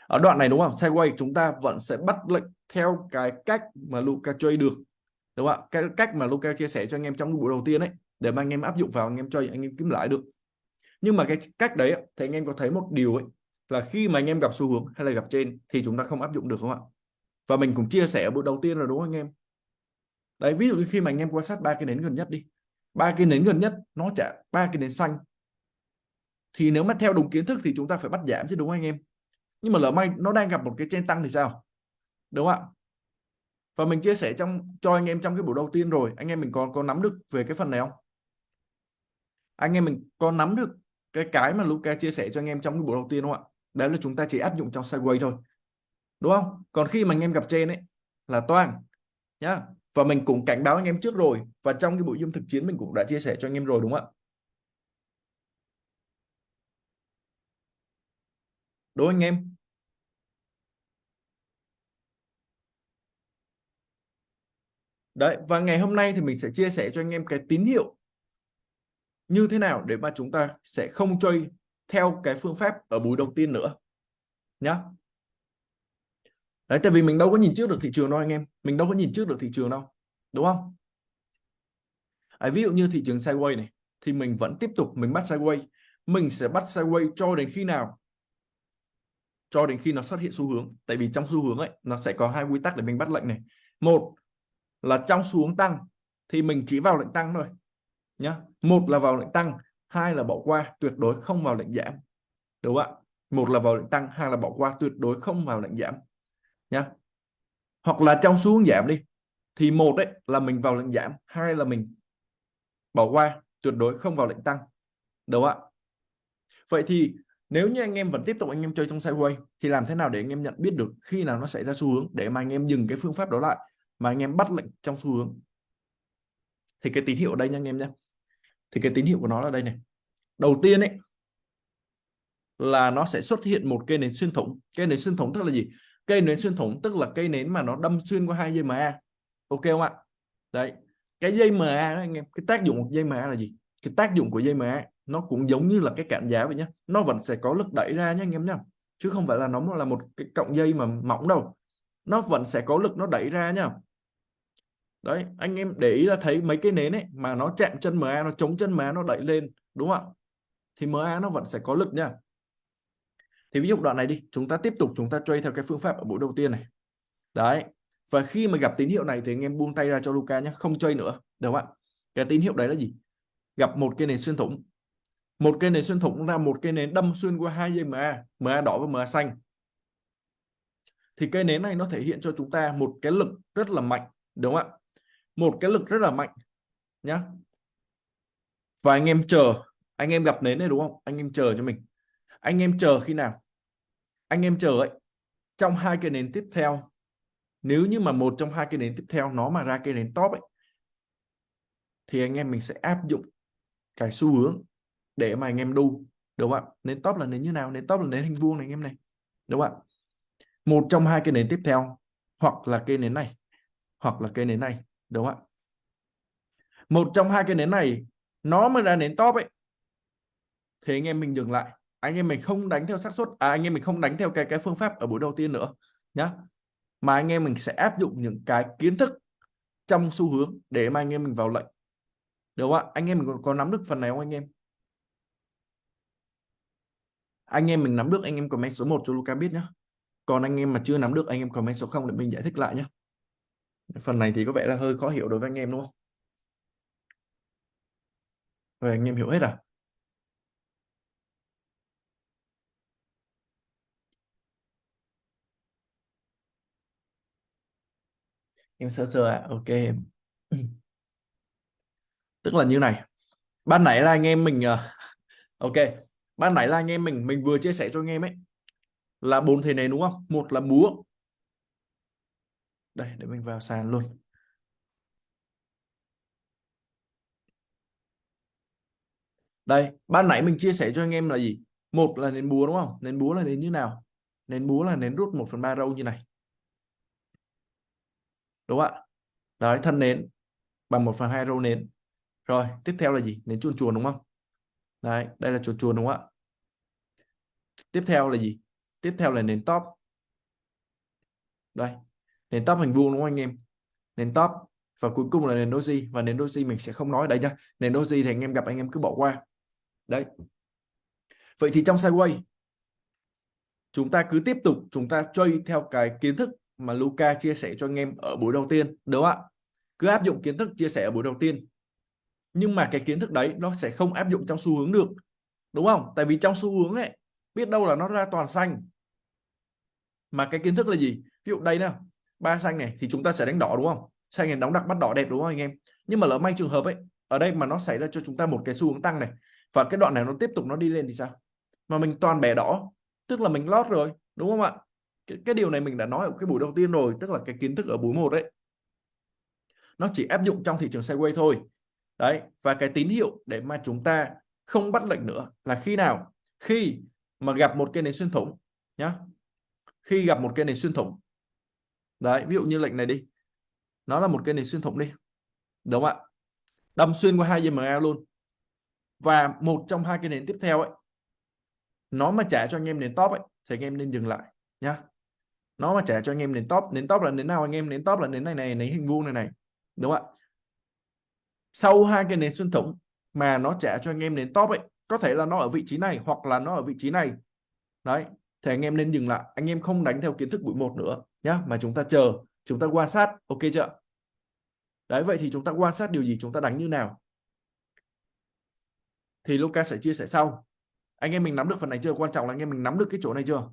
Ở đoạn này, đúng không? Sideways chúng ta vẫn sẽ bắt lệnh theo cái cách mà Luca chơi được, đúng không ạ? Cái cách mà Luca chia sẻ cho anh em trong buổi đầu tiên ấy, để mà anh em áp dụng vào, anh em chơi anh em kiếm lãi được nhưng mà cái cách đấy thì anh em có thấy một điều ấy, là khi mà anh em gặp xu hướng hay là gặp trên thì chúng ta không áp dụng được không ạ? Và mình cũng chia sẻ ở bước đầu tiên rồi đúng không anh em? Đấy, ví dụ như khi mà anh em quan sát ba cái nến gần nhất đi. Ba cái nến gần nhất nó trả ba cái nến xanh. Thì nếu mà theo đúng kiến thức thì chúng ta phải bắt giảm chứ đúng không anh em? Nhưng mà lỡ may nó đang gặp một cái trên tăng thì sao? Đúng không ạ? Và mình chia sẻ trong, cho anh em trong cái buổi đầu tiên rồi, anh em mình có có nắm được về cái phần này không? Anh em mình có nắm được cái cái mà Luca chia sẻ cho anh em trong cái buổi đầu tiên đúng không ạ? Đấy là chúng ta chỉ áp dụng trong sideways thôi. Đúng không? Còn khi mà anh em gặp trên ấy, là toang, nhá. Và mình cũng cảnh báo anh em trước rồi. Và trong cái buổi dung thực chiến mình cũng đã chia sẻ cho anh em rồi đúng không ạ? Đúng anh em? Đấy, và ngày hôm nay thì mình sẽ chia sẻ cho anh em cái tín hiệu như thế nào để mà chúng ta sẽ không chơi theo cái phương pháp ở buổi đầu tiên nữa? Nhá. Đấy tại vì mình đâu có nhìn trước được thị trường đâu anh em. Mình đâu có nhìn trước được thị trường đâu đúng không? À, ví dụ như thị trường sideways này thì mình vẫn tiếp tục mình bắt sideways mình sẽ bắt sideways cho đến khi nào? Cho đến khi nó xuất hiện xu hướng. Tại vì trong xu hướng ấy nó sẽ có hai quy tắc để mình bắt lệnh này. Một là trong xu hướng tăng thì mình chỉ vào lệnh tăng thôi nhá. Một là vào lệnh tăng, hai là bỏ qua, tuyệt đối không vào lệnh giảm. Đúng không ạ? Một là vào lệnh tăng, hai là bỏ qua, tuyệt đối không vào lệnh giảm, nhá. Hoặc là trong xu hướng giảm đi, thì một đấy là mình vào lệnh giảm, hai là mình bỏ qua, tuyệt đối không vào lệnh tăng. Đúng không ạ? Vậy thì nếu như anh em vẫn tiếp tục anh em chơi trong sideways thì làm thế nào để anh em nhận biết được khi nào nó xảy ra xu hướng, để mà anh em dừng cái phương pháp đó lại, mà anh em bắt lệnh trong xu hướng? Thì cái tín hiệu ở đây nha anh em nhé thì cái tín hiệu của nó là đây này. Đầu tiên ấy, là nó sẽ xuất hiện một cây nến xuyên thủng. Cây nến xuyên thủng tức là gì? Cây nến xuyên thủng tức là cây nến mà nó đâm xuyên qua hai dây MA ok không ạ? Đấy. Cái dây MA đó anh em, cái tác dụng của dây MA là gì? Cái tác dụng của dây MA nó cũng giống như là cái cản giá vậy nhé nó vẫn sẽ có lực đẩy ra nhé anh em nhé chứ không phải là nó là một cái cọng dây mà mỏng đâu. Nó vẫn sẽ có lực nó đẩy ra nhá đấy, anh em để ý là thấy mấy cái nến ấy mà nó chạm chân MA nó chống chân MA nó đẩy lên, đúng không ạ? Thì MA nó vẫn sẽ có lực nha. Thì ví dụ đoạn này đi, chúng ta tiếp tục, chúng ta chơi theo cái phương pháp ở buổi đầu tiên này. Đấy, và khi mà gặp tín hiệu này thì anh em buông tay ra cho Luca nhé không chơi nữa, được không ạ? Cái tín hiệu đấy là gì? Gặp một cái nền xuyên thủng. Một cây nến xuyên thủng là một cây nến đâm xuyên qua hai dây MA MA đỏ và MA xanh. Thì cây nến này nó thể hiện cho chúng ta một cái lực rất là mạnh, đúng không ạ? Một cái lực rất là mạnh, nhá. Và anh em chờ, anh em gặp nến này đúng không? Anh em chờ cho mình. Anh em chờ khi nào? Anh em chờ ấy, trong hai cái nến tiếp theo. Nếu như mà một trong hai cái nến tiếp theo nó mà ra cái nến top ấy, thì anh em mình sẽ áp dụng cái xu hướng để mà anh em đu, đúng không ạ? Nến top là nến như nào? Nến top là nến hình vuông này anh em này, đúng không ạ? Một trong hai cái nến tiếp theo, hoặc là cây nến này, hoặc là cây nến này đúng không ạ? Một trong hai cái nến này nó mới ra nến top ấy. Thì anh em mình dừng lại. Anh em mình không đánh theo xác suất à anh em mình không đánh theo cái cái phương pháp ở buổi đầu tiên nữa nhá. Mà anh em mình sẽ áp dụng những cái kiến thức trong xu hướng để mà anh em mình vào lệnh. Đúng không ạ? Anh em mình có, có nắm được phần này không anh em? Anh em mình nắm được anh em comment số 1 cho Luca biết nhé còn anh em mà chưa nắm được anh em comment số 0 để mình giải thích lại nhé phần này thì có vẻ là hơi khó hiểu đối với anh em, đúng không? Rồi, anh em hiểu hết à? Em sơ sơ à ok. *clears throat* Tức là như này. Ban nãy là anh em mình ờ, *laughs* ok. Ban nãy là anh em mình mình vừa chia sẻ cho anh em ấy, là bốn thế này, đúng không? Một là búa đây, để mình vào sàn luôn. Đây, ban nãy mình chia sẻ cho anh em là gì? Một là nến búa, đúng không? Nến búa là nến như nào? Nến búa là nến rút 1 phần ba râu như này. Đúng không ạ? Đấy, thân nến, bằng 1 phần hai râu nến. Rồi, tiếp theo là gì? Nến chuồn chuồn, đúng không? Đấy, đây là chuồn chuồn, đúng không ạ? Tiếp theo là gì? Tiếp theo là nến top. Đây nền top hình vuông đúng không anh em? Nền top và cuối cùng là nền doji và nền doji mình sẽ không nói đây nhá. Nền doji thì anh em gặp, anh em cứ bỏ qua. Đấy. Vậy thì trong sideways, chúng ta cứ tiếp tục, chúng ta chơi theo cái kiến thức mà Luca chia sẻ cho anh em ở buổi đầu tiên, đúng không ạ? Cứ áp dụng kiến thức chia sẻ ở buổi đầu tiên. Nhưng mà cái kiến thức đấy nó sẽ không áp dụng trong xu hướng được, đúng không? Tại vì trong xu hướng ấy, biết đâu là nó ra toàn xanh. Mà cái kiến thức là gì? Ví dụ đây nào ba xanh này thì chúng ta sẽ đánh đỏ đúng không? Xanh này đóng đặc bắt đỏ đẹp đúng không anh em? Nhưng mà lỡ may trường hợp ấy ở đây mà nó xảy ra cho chúng ta một cái xu hướng tăng này và cái đoạn này nó tiếp tục nó đi lên thì sao? Mà mình toàn bẻ đỏ tức là mình lót rồi đúng không ạ? Cái, cái điều này mình đã nói ở cái buổi đầu tiên rồi tức là cái kiến thức ở buổi một đấy nó chỉ áp dụng trong thị trường sideways thôi. Đấy và cái tín hiệu để mà chúng ta không bắt lệnh nữa là khi nào? Khi mà gặp một cái nền xuyên thủng nhá. Khi gặp một cái nền xuyên thủng đấy, ví dụ như lệnh này đi. Nó là một cây nền xuyên thủng đi. Đúng không ạ? Đâm xuyên qua hai EMA luôn. Và một trong hai cái nền tiếp theo ấy, nó mà trả cho anh em nền top ấy, thì anh em nên dừng lại, nhá. Nó mà trả cho anh em nền top nền top là nền nào anh em? Nền top là nền này này, nền hình vuông này này. Đúng không ạ? Sau hai cái nền xuyên thủng mà nó trả cho anh em nền top ấy, có thể là nó ở vị trí này hoặc là nó ở vị trí này. Đấy, thì anh em nên dừng lại. Anh em không đánh theo kiến thức buổi một nữa nhá, mà chúng ta chờ, chúng ta quan sát. Ok chưa đấy, vậy thì chúng ta quan sát điều gì, chúng ta đánh như nào? Thì Luca sẽ chia sẻ sau. Anh em mình nắm được phần này chưa? Quan trọng là anh em mình nắm được cái chỗ này chưa?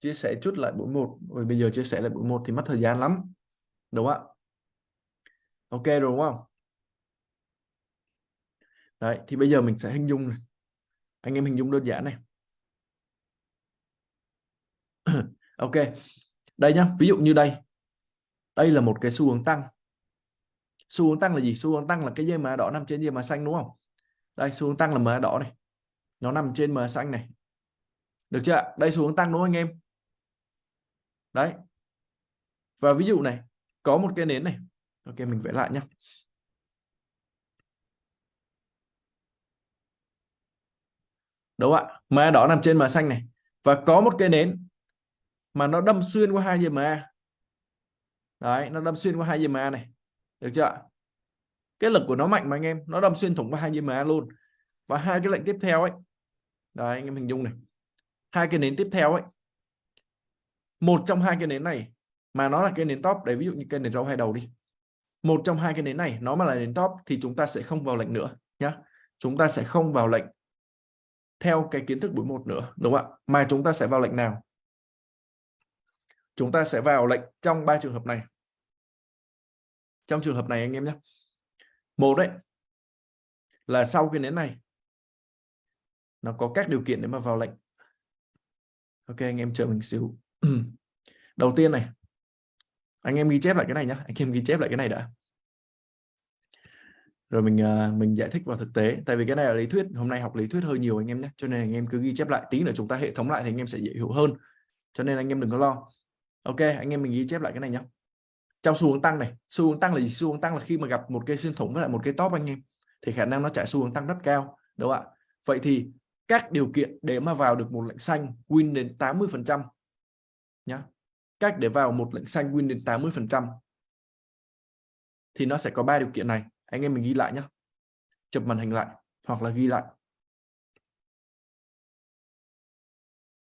Chia sẻ chút lại buổi một. Rồi bây giờ chia sẻ lại buổi một thì mất thời gian lắm. Đúng không ạ? Ok rồi đúng không? Đấy, thì bây giờ mình sẽ hình dung này. anh em hình dung đơn giản này. *clears throat* Ok, đây nhá, ví dụ như đây. Đây là một cái xu hướng tăng. Xu hướng tăng là gì? Xu hướng tăng là cái dây mã đỏ nằm trên dây mã xanh, đúng không? Đây, xu hướng tăng là mã đỏ này. Nó nằm trên mã xanh này. Được chưa đây, xu hướng tăng đúng không anh em? Đấy. Và ví dụ này, có một cái nến này. Ok, mình vẽ lại nhá. Đúng ạ? Ma đỏ nằm trên mã xanh này. Và có một cây nến mà nó đâm xuyên qua hai dây MA đấy, nó đâm xuyên qua hai dây MA này. Được chưa cái lực của nó mạnh mà anh em. Nó đâm xuyên thủng qua hai dây MA luôn. Và hai cái lệnh tiếp theo ấy. Đấy, anh em hình dung này. Hai cái nến tiếp theo ấy. Một trong hai cái nến này, mà nó là cái nến top đấy ví dụ như cái nến rau hai đầu đi. Một trong hai cái nến này, nó mà là nến top, thì chúng ta sẽ không vào lệnh nữa, nhá. Chúng ta sẽ không vào lệnh theo cái kiến thức buổi một nữa, đúng không ạ? Mà chúng ta sẽ vào lệnh nào? Chúng ta sẽ vào lệnh trong ba trường hợp này. Trong trường hợp này anh em nhé. Một đấy, là sau cái nến này, nó có các điều kiện để mà vào lệnh. Ok, anh em chờ mình xíu. *clears throat* Đầu tiên này, anh em ghi chép lại cái này nhá anh em ghi chép lại cái này đã rồi mình uh, mình giải thích vào thực tế. Tại vì cái này là lý thuyết. Hôm nay học lý thuyết hơi nhiều anh em nhé. Cho nên anh em cứ ghi chép lại. Tí nữa chúng ta hệ thống lại thì anh em sẽ dễ hiểu hơn. Cho nên anh em đừng có lo. Ok anh em mình ghi chép lại cái này nhé trong xu hướng tăng này. Xu hướng tăng là gì? Xu hướng tăng là khi mà gặp một cây xuyên thủng với lại một cái top anh em thì khả năng nó chạy xu hướng tăng rất cao đúng không ạ? Vậy thì các điều kiện để mà vào được một lệnh xanh win đến 80 phần trăm nhá. Cách để vào một lệnh xanh win đến 80 phần trăm thì nó sẽ có ba điều kiện này anh em mình ghi lại nhé chụp màn hình lại hoặc là ghi lại.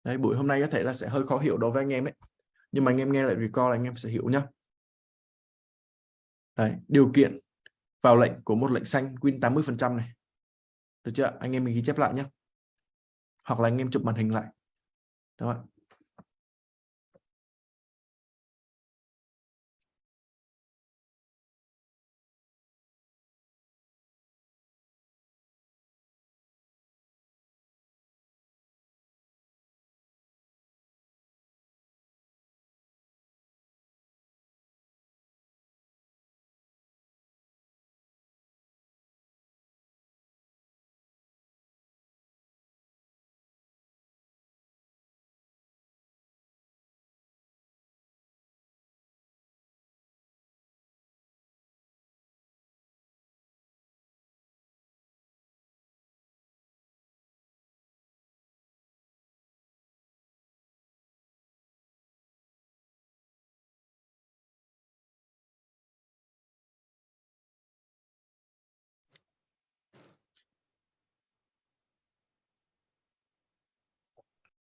Đấy buổi hôm nay có thể là sẽ hơi khó hiểu đối với anh em đấy nhưng mà anh em nghe lại recall anh em sẽ hiểu nhá. Đấy, điều kiện vào lệnh của một lệnh xanh win 80% này. Được chưa? Anh em mình ghi chép lại nhé hoặc là anh em chụp màn hình lại. Đó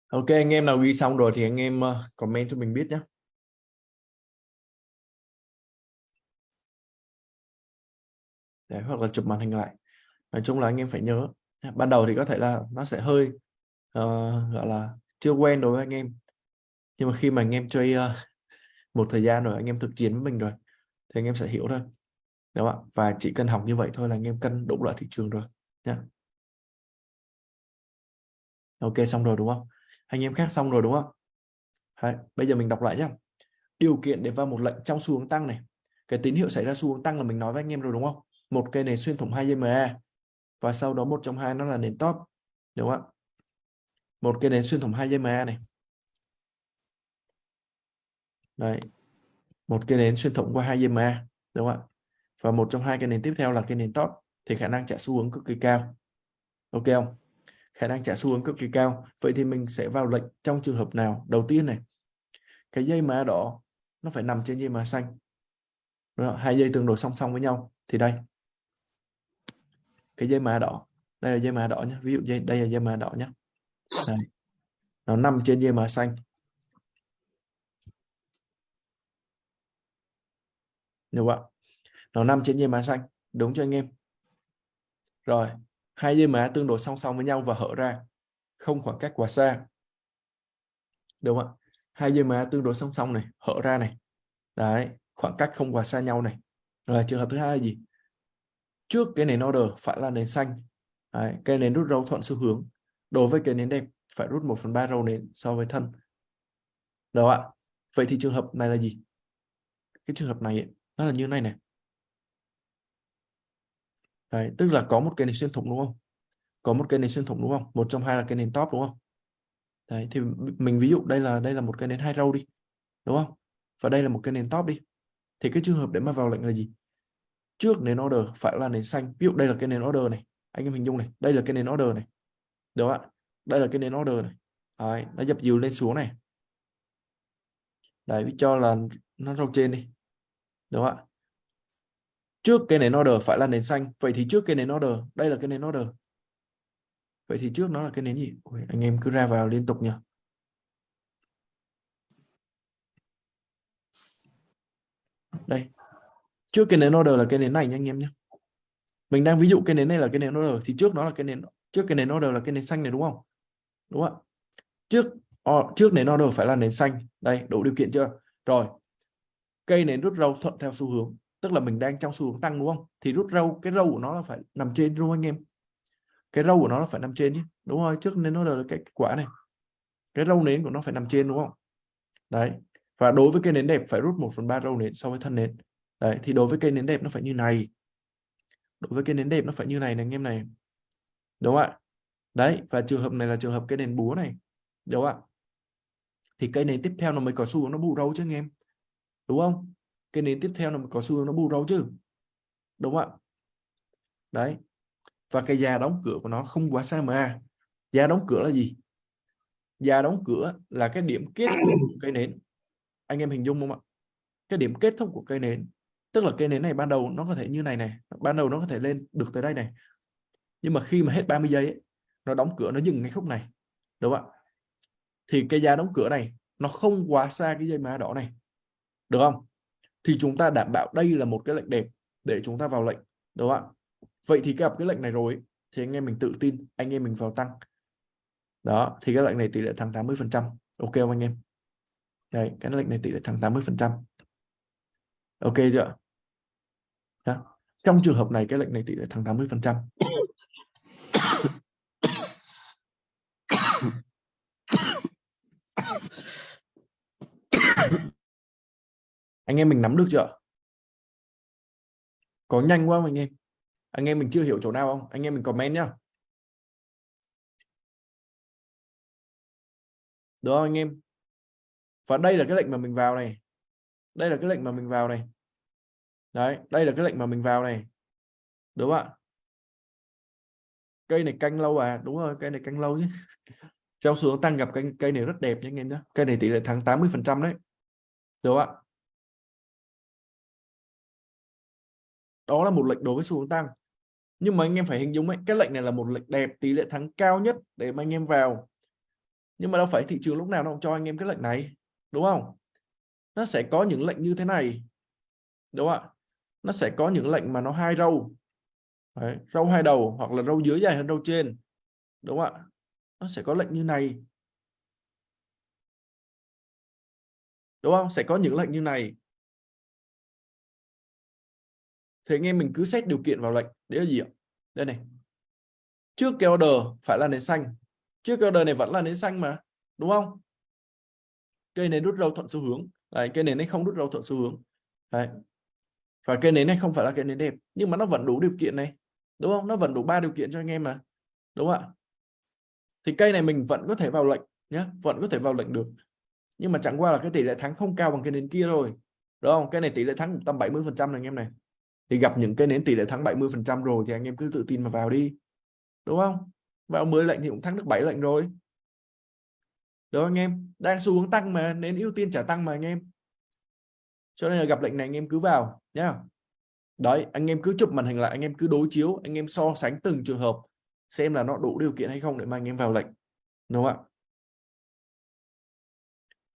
Ok anh em nào ghi xong rồi thì anh em ờ, comment cho mình biết nhé. Để hoặc là chụp màn hình lại. Nói chung là anh em phải nhớ. Ban đầu thì có thể là nó sẽ hơi uh, gọi là chưa quen đối với anh em. Nhưng mà khi mà anh em chơi uh, một thời gian rồi anh em thực chiến với mình rồi thì anh em sẽ hiểu thôi. Đúng không ạ? Và chỉ cần học như vậy thôi là anh em cân đủ loại thị trường rồi nhé. Ok xong rồi đúng không? Anh em khác xong rồi đúng không? Đấy, bây giờ mình đọc lại nhé điều kiện để vào một lệnh trong xu hướng tăng này. Cái tín hiệu xảy ra xu hướng tăng là mình nói với anh em rồi đúng không? Một cây này xuyên thủng hai dây MA và sau đó một trong hai nó là nền top đúng không ạ? Một cây nến xuyên thủng hai dây MA này. Đấy. một cây nến xuyên thủng qua hai dây MA đúng không ạ? Và một trong hai cái nến tiếp theo là cái nến top thì khả năng trả xu hướng cực kỳ cao. Ok không? Khả năng trả xu hướng cực kỳ cao. Vậy thì mình sẽ vào lệnh trong trường hợp nào? Đầu tiên này cái dây má đỏ nó phải nằm trên dây má xanh. Rồi, hai dây tương đối song song với nhau. Thì đây cái dây mã đỏ đây là dây mã đỏ nhé ví dụ dây đây là dây mã đỏ nhé đây. nó nằm trên dây mã xanh. Được không ạ? Nó nằm trên dây mã xanh. Đúng cho anh em? Rồi hai dây mã tương đối song song với nhau và hở ra không khoảng cách quá xa. Đúng không ạ? Hai dây mã tương đối song song này hở ra này. Đấy khoảng cách không quá xa nhau này. Rồi trường hợp thứ hai là gì? Trước cái nền order phải là nền xanh. Đấy, cái nền rút râu thuận xu hướng. Đối với cái nền đẹp phải rút 1 phần 3 râu nền so với thân. Đó ạ? Vậy thì trường hợp này là gì? Cái trường hợp này ấy, nó là như này này đấy, tức là có một cái nền xuyên thủng đúng không? Có một cái nền xuyên thủng đúng không? Một trong hai là cái nền top đúng không? Đấy thì mình ví dụ đây là đây là một cái nền hai râu đi đúng không? Và đây là một cái nền top đi. Thì cái trường hợp để mà vào lệnh là gì? Trước nền order phải là nền xanh. Ví dụ đây là cái nền order này. Anh em hình dung này đây là cái nền order này. Đúng không ạ? Đây là cái nền order này. Đấy, nó dập dìu lên xuống này. Đấy cho là nó râu trên đi. Đúng không ạ? Trước cái nền order phải là nền xanh vậy thì trước cái nền order đây là cái nền order vậy thì trước nó là cái nền gì Ôi, anh em cứ ra vào liên tục nhỉ đây trước cái nền order là cái nền này nha anh em nhé mình đang ví dụ cái nền này là cái nền order thì trước nó là cái nền trước cái nền order là cái nền xanh này đúng không đúng không trước trước nền order phải là nền xanh đây đủ điều kiện chưa rồi cây nến rút râu thuận theo xu hướng tức là mình đang trong xu hướng tăng, đúng không? Thì rút râu, cái râu của nó là phải nằm trên, đúng không anh em? Cái râu của nó là phải nằm trên chứ đúng rồi, trước nên nó là cái quả này. Cái râu nến của nó phải nằm trên, đúng không? Đấy, và đối với cây nến đẹp phải rút 1 phần ba râu nến so với thân nến. Đấy, thì đối với cây nến đẹp nó phải như này. Đối với cây nến đẹp nó phải như này này, anh em này. Đúng không ạ? Đấy, và trường hợp này là trường hợp cây nến búa này, đúng không ạ? Thì cây nến tiếp theo nó mới có xu hướng nó bù râu chứ anh em. Đúng không? Cái nến tiếp theo là có xu hướng nó bù râu chứ đúng không ạ? Đấy. Và cái giá đóng cửa của nó không quá xa mà giá đóng cửa là gì? Giá đóng cửa là cái điểm kết thúc của cây nến. Anh em hình dung không ạ? Cái điểm kết thúc của cây nến tức là cây nến này ban đầu nó có thể như này này ban đầu nó có thể lên được tới đây này. Nhưng mà khi mà hết 30 giây ấy, nó đóng cửa nó dừng ngay khúc này đúng không ạ? Thì cái giá đóng cửa này nó không quá xa cái dây má đỏ này được không? Thì chúng ta đảm bảo đây là một cái lệnh đẹp để chúng ta vào lệnh đúng không ạ vậy thì gặp cái lệnh này rồi thì anh em mình tự tin anh em mình vào tăng đó thì cái lệnh này tỷ lệ thắng 80 phần trăm ok không anh em đây cái lệnh này tỷ lệ thắng 80 phần trăm ok chưa đó. trong trường hợp này cái lệnh này tỷ lệ thắng 80 phần trăm anh em mình nắm được chưa? Có nhanh quá không anh em? Anh em mình chưa hiểu chỗ nào không? Anh em mình comment nhá. Được không anh em? Và đây là cái lệnh mà mình vào này. Đây là cái lệnh mà mình vào này. Đấy đây là cái lệnh mà mình vào này. Đúng không ạ? Cây này canh lâu à? Đúng rồi cây này canh lâu chứ. *laughs* Trong xu tăng gặp cây, cây này rất đẹp nhé anh em nhé cây này tỷ lệ thắng 80 phần trăm đấy. Đúng không ạ? Đó là một lệnh đối với xu hướng tăng. Nhưng mà anh em phải hình dung ấy cái lệnh này là một lệnh đẹp tỷ lệ thắng cao nhất để mà anh em vào. Nhưng mà đâu phải thị trường lúc nào nó cũng cho anh em cái lệnh này đúng không? Nó sẽ có những lệnh như thế này đúng không ạ? Nó sẽ có những lệnh mà nó hai râu. Đấy, râu hai đầu hoặc là râu dưới dài hơn râu trên đúng không ạ? Nó sẽ có lệnh như này. Đúng không? Sẽ có những lệnh như này thì anh em mình cứ xét điều kiện vào lệnh. Đấy là gì ạ? Đây này. Trước cái order phải là nến xanh. Trước cái order này vẫn là nến xanh mà đúng không? Cây này rút râu thuận xu hướng. Đấy, cây nến này không rút râu thuận xu hướng. Đấy. và cây nến này không phải là cây nến đẹp nhưng mà nó vẫn đủ điều kiện này đúng không? Nó vẫn đủ ba điều kiện cho anh em mà đúng không ạ? Thì cây này mình vẫn có thể vào lệnh nhé vẫn có thể vào lệnh được. Nhưng mà chẳng qua là cái tỷ lệ thắng không cao bằng cái nến kia rồi đúng không? Cái này tỷ lệ thắng tầm 70 phần trăm anh em này thì gặp những cái nến tỷ lệ thắng 70% rồi thì anh em cứ tự tin mà vào đi. Đúng không? Vào 10 lệnh thì cũng thắng được 7 lệnh rồi. Đó anh em? Đang xu hướng tăng mà nên ưu tiên trả tăng mà anh em. Cho nên là gặp lệnh này anh em cứ vào nhá. Đấy anh em cứ chụp màn hình lại anh em cứ đối chiếu anh em so sánh từng trường hợp xem là nó đủ điều kiện hay không để mà anh em vào lệnh. Đúng không ạ?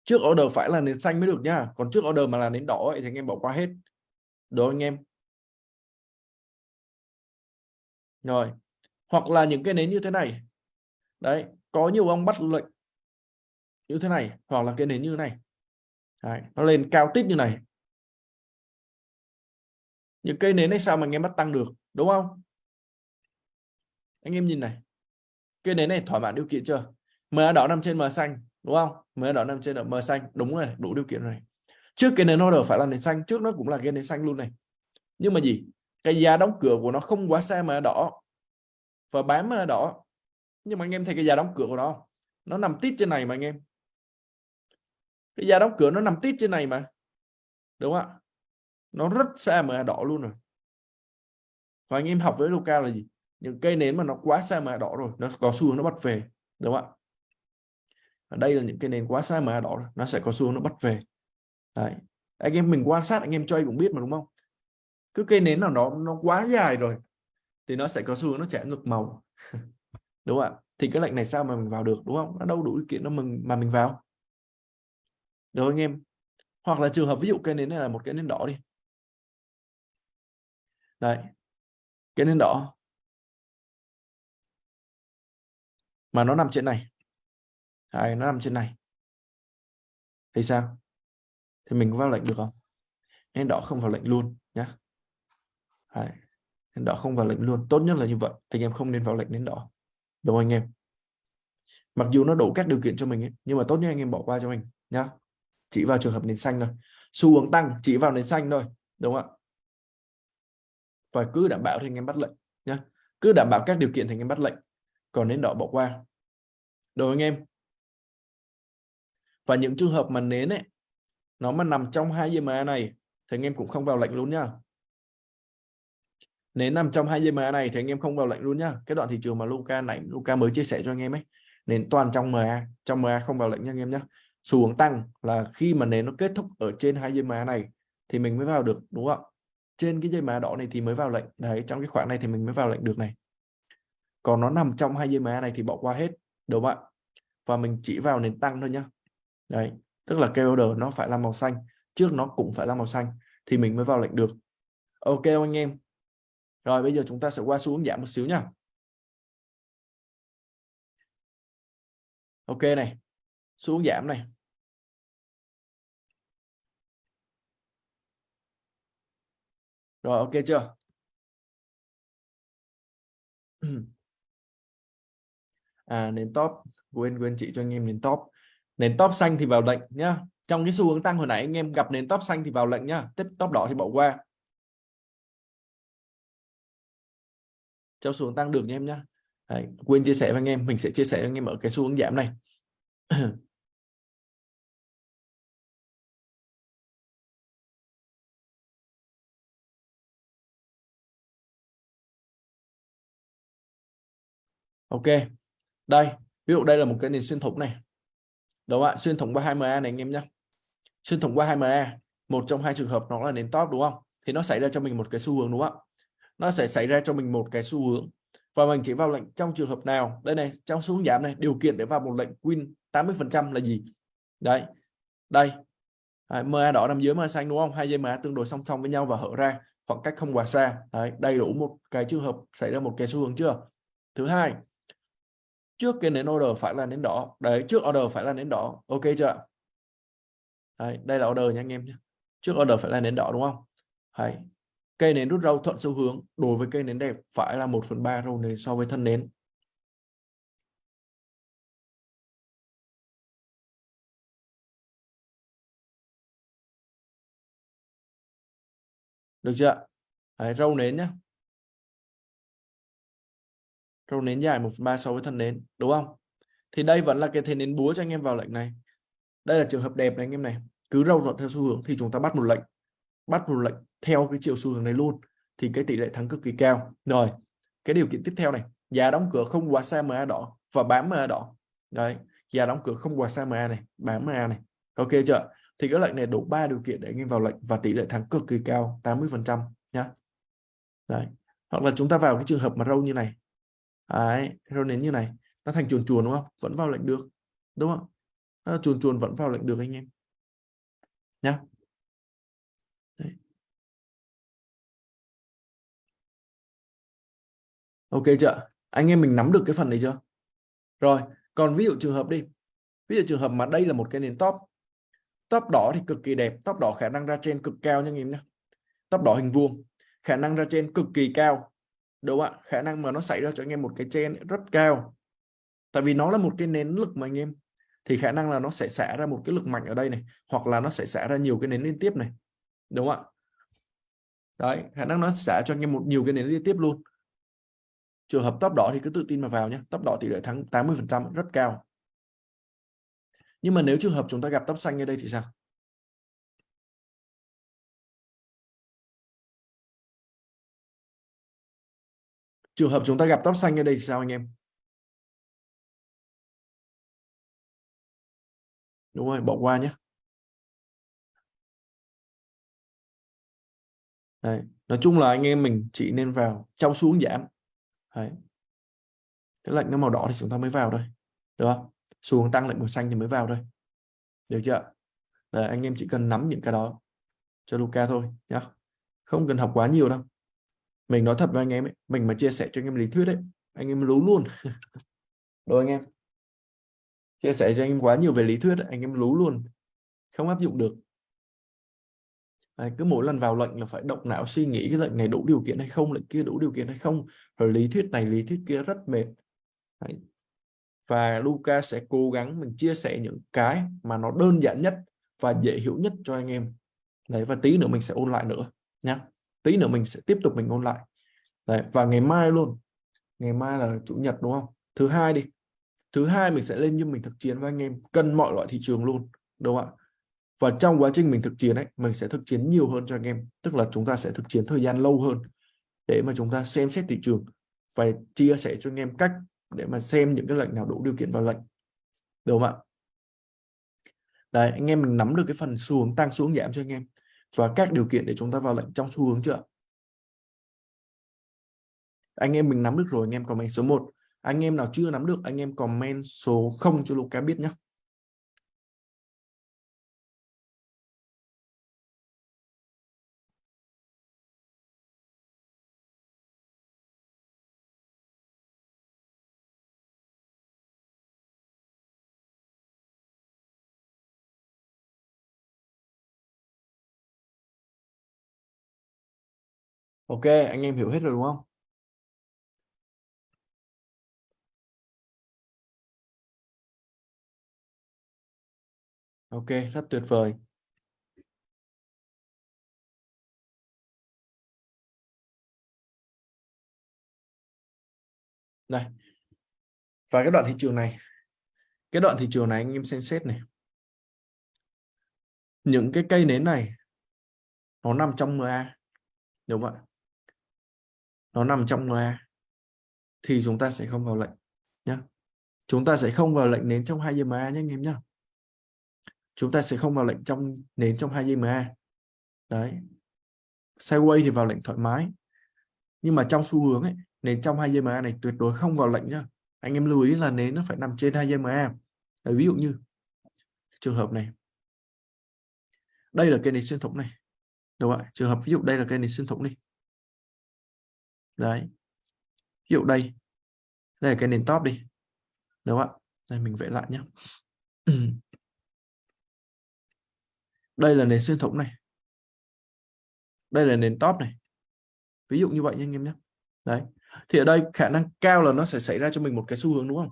Trước order phải là nền xanh mới được nhá còn trước order mà là nền đỏ ấy, thì anh em bỏ qua hết. Đó anh em? Rồi. Hoặc là những cái nến như thế này. Đấy có nhiều ông bắt lệnh như thế này hoặc là cái nến như thế này. Đấy, nó lên cao tít như này. Những cây nến này sao mà anh em bắt tăng được đúng không? Anh em nhìn này. Cây nến này thỏa mãn điều kiện chưa? Mờ đỏ nằm trên mờ xanh đúng không? Mờ đỏ nằm trên mờ xanh đúng rồi đủ điều kiện rồi. Trước cái nến order phải là nến xanh trước nó cũng là cái nến xanh luôn này. Nhưng mà gì? Cái giá đóng cửa của nó không quá xa MA đỏ và bám MA đỏ nhưng mà anh em thấy cái giá đóng cửa của nó nó nằm tít trên này mà anh em. Cái giá đóng cửa nó nằm tít trên này mà. Đúng không ạ? Nó rất xa MA đỏ luôn rồi. Và anh em học với Luca là gì? Những cây nến mà nó quá xa MA đỏ rồi, nó có xu hướng nó bắt về. Đúng không ạ? Ở đây là những cây nến quá xa MA đỏ nó sẽ có xu hướng nó bắt về. Đấy. anh em mình quan sát, anh em chơi cũng biết mà, đúng không? Cứ cây nến nào nó nó quá dài rồi thì nó sẽ có xu hướng nó trả ngược màu. *laughs* Đúng không ạ? Thì cái lệnh này sao mà mình vào được đúng không? Nó đâu đủ điều kiện nó mình mà mình vào. Được anh em? Hoặc là trường hợp ví dụ cây nến này là một cái nến đỏ đi. Đấy cái nến đỏ. Mà nó nằm trên này. Đấy, nó nằm trên này. Thì sao? Thì mình có vào lệnh được không? Nến đỏ không vào lệnh luôn nhá. Đấy. nến đỏ không vào lệnh luôn. Tốt nhất là như vậy. Anh em không nên vào lệnh nến đỏ. Đúng không anh em? Mặc dù nó đủ các điều kiện cho mình ấy, nhưng mà tốt nhất anh em bỏ qua cho mình nhá. Chỉ vào trường hợp nền xanh thôi. Xu hướng tăng chỉ vào nền xanh thôi. Đúng không ạ? Và cứ đảm bảo thì anh em bắt lệnh nhé cứ đảm bảo các điều kiện thì anh em bắt lệnh. Còn nến đỏ bỏ qua. Đúng không anh em? Và những trường hợp mà nến ấy nó mà nằm trong hai EMA này thì anh em cũng không vào lệnh luôn nhá nến nằm trong hai MA này thì anh em không vào lệnh luôn nhá. Cái đoạn thị trường mà Luca này Luca mới chia sẻ cho anh em ấy nến toàn trong MA trong MA không vào lệnh nha anh em nhé xu hướng tăng là khi mà nến nó kết thúc ở trên hai dây má này thì mình mới vào được, đúng không trên cái dây má đỏ này thì mới vào lệnh. Đấy, trong cái khoảng này thì mình mới vào lệnh được này. Còn nó nằm trong hai dây má này thì bỏ qua hết, đúng không ạ? Và mình chỉ vào nền tăng thôi nhá. Đấy, tức là cây order nó phải là màu xanh, trước nó cũng phải là màu xanh thì mình mới vào lệnh được. Ok anh em? Rồi, bây giờ chúng ta sẽ qua xu hướng giảm một xíu nhá. Ok này xuống giảm này. Rồi, ok chưa? À nền top, quên quên chị cho anh em nền top. Nền top xanh thì vào lệnh nhá. Trong cái xu hướng tăng hồi nãy, anh em gặp nền top xanh thì vào lệnh nhá. Tiếp, top đỏ thì bỏ qua. Cho xu hướng tăng được nha em nhá. Đấy, quên chia sẻ với anh em mình sẽ chia sẻ với anh em ở cái xu hướng giảm này. *clears throat* Ok đây ví dụ đây là một cái nền xuyên thủng này. Đúng không ạ? Xuyên thủng qua 2MA này anh em nhé xuyên thủng qua 2MA một trong hai trường hợp nó là nền top đúng không? Thì nó xảy ra cho mình một cái xu hướng đúng không ạ? Nó sẽ xảy ra cho mình một cái xu hướng. Và mình chỉ vào lệnh trong trường hợp nào? Đây này trong xu hướng giảm này điều kiện để vào một lệnh win 80 phần trăm là gì? Đấy đây. À, MA đỏ nằm dưới MA xanh đúng không? Hai dây MA tương đối song song với nhau và hở ra khoảng cách không quá xa. Đấy đầy đủ một cái trường hợp xảy ra một cái xu hướng chưa? Thứ hai trước cái nến order phải là nến đỏ. Đấy trước order phải là nến đỏ. Ok chưa đấy, đây là order nha anh em nhé. Trước order phải là nến đỏ đúng không? Đấy cây nến rút râu thuận xu hướng đối với cây nến đẹp phải là 1 phần ba râu nến so với thân nến. Được chưa đấy, râu nến nhé râu nến dài 1 phần 3 so với thân nến đúng không? Thì đây vẫn là cái thế nến búa cho anh em vào lệnh này. Đây là trường hợp đẹp này anh em này. Cứ râu thuận theo xu hướng thì chúng ta bắt một lệnh. Bắt một lệnh theo cái chiều xu hướng này luôn, thì cái tỷ lệ thắng cực kỳ cao. Rồi, cái điều kiện tiếp theo này, giá đóng cửa không quá xa MA đỏ và bám MA đỏ. Đấy, giá đóng cửa không quá xa MA này bám MA này. Ok chưa? Thì cái lệnh này đủ ba điều kiện để anh em vào lệnh và tỷ lệ thắng cực kỳ cao 80 phần trăm nhá. Đấy, hoặc là chúng ta vào cái trường hợp mà râu như này. Đấy, râu nến như này, nó thành chuồn chuồn đúng không? Vẫn vào lệnh được, đúng không? Nó chuồn chuồn vẫn vào lệnh được anh em. Nhá. Ok chưa? Anh em mình nắm được cái phần này chưa? Rồi, còn ví dụ trường hợp đi. Ví dụ trường hợp mà đây là một cái nền top. Top đỏ thì cực kỳ đẹp, top đỏ khả năng ra trên cực cao nha anh em nhé top đỏ hình vuông, khả năng ra trên cực kỳ cao. Đúng không ạ? Khả năng mà nó xảy ra cho anh em một cái trên rất cao. Tại vì nó là một cái nến lực mà anh em. Thì khả năng là nó sẽ xả ra một cái lực mạnh ở đây này, hoặc là nó sẽ xả ra nhiều cái nến liên tiếp này. Đúng không ạ? Đấy, khả năng nó xả cho anh em một nhiều cái nến liên tiếp luôn trường hợp top đỏ thì cứ tự tin mà vào nhé, top đỏ tỷ lệ thắng 80 phần trăm, rất cao. Nhưng mà nếu trường hợp chúng ta gặp top xanh như đây thì sao? Trường hợp chúng ta gặp top xanh như đây thì sao anh em? Đúng rồi, bỏ qua nhé. Đấy. nói chung là anh em mình chỉ nên vào trong xuống giảm. Đấy. cái lệnh nó màu đỏ thì chúng ta mới vào thôi được không? Xuống tăng lệnh màu xanh thì mới vào thôi. Được chưa? Đấy, anh em chỉ cần nắm những cái đó cho Luca thôi nhá. Không cần học quá nhiều đâu. Mình nói thật với anh em ấy mình mà chia sẻ cho anh em lý thuyết ấy anh em lú luôn. *laughs* Đúng anh em? Chia sẻ cho anh em quá nhiều về lý thuyết ấy, anh em lú luôn. Không áp dụng được. Đấy, cứ mỗi lần vào lệnh là phải động não suy nghĩ cái lệnh này đủ điều kiện hay không lệnh kia đủ điều kiện hay không. Rồi lý thuyết này lý thuyết kia rất mệt. Đấy. và Luca sẽ cố gắng mình chia sẻ những cái mà nó đơn giản nhất và dễ hiểu nhất cho anh em. Đấy, và tí nữa mình sẽ ôn lại nữa Nhá. tí nữa mình sẽ tiếp tục mình ôn lại. Đấy, và ngày mai luôn. Ngày mai là chủ nhật đúng không? Thứ hai đi. Thứ hai mình sẽ lên như mình thực chiến với anh em cân mọi loại thị trường luôn đúng không ạ? Và trong quá trình mình thực chiến ấy, mình sẽ thực chiến nhiều hơn cho anh em. Tức là chúng ta sẽ thực chiến thời gian lâu hơn để mà chúng ta xem xét thị trường và chia sẻ cho anh em cách để mà xem những cái lệnh nào đủ điều kiện vào lệnh. Đúng không ạ? Đấy, anh em mình nắm được cái phần xu hướng tăng xuống giảm cho anh em và các điều kiện để chúng ta vào lệnh trong xu hướng chưa anh em mình nắm được rồi, anh em comment số 1 anh em nào chưa nắm được, anh em comment số 0 cho Luca biết nhé Ok, anh em hiểu hết rồi đúng không? Ok, rất tuyệt vời. Đây. Và cái đoạn thị trường này, cái đoạn thị trường này anh em xem xét này. Những cái cây nến này nó nằm trong MA. Đúng không ạ? Nó nằm trong loa thì chúng ta sẽ không vào lệnh nhé chúng ta sẽ không vào lệnh nến trong hai giây MA nhé anh em nhé chúng ta sẽ không vào lệnh trong nến trong hai giây MA đấy. Sideways thì vào lệnh thoải mái. Nhưng mà trong xu hướng ấy nến trong hai giây MA này tuyệt đối không vào lệnh nhá. Anh em lưu ý là nến nó phải nằm trên hai giây MA đấy, ví dụ như trường hợp này. Đây là cây nến xuyên thủng này đúng không ạ? Trường hợp ví dụ đây là cây nến xuyên thủng đi đấy. Ví dụ đây. Đây là cái nền top đi. Đúng không ạ? Đây mình vẽ lại nhé *clears throat* đây là nền xuyên thủng này. Đây là nền top này. Ví dụ như vậy nha anh em nhé đấy. Thì ở đây khả năng cao là nó sẽ xảy ra cho mình một cái xu hướng đúng không?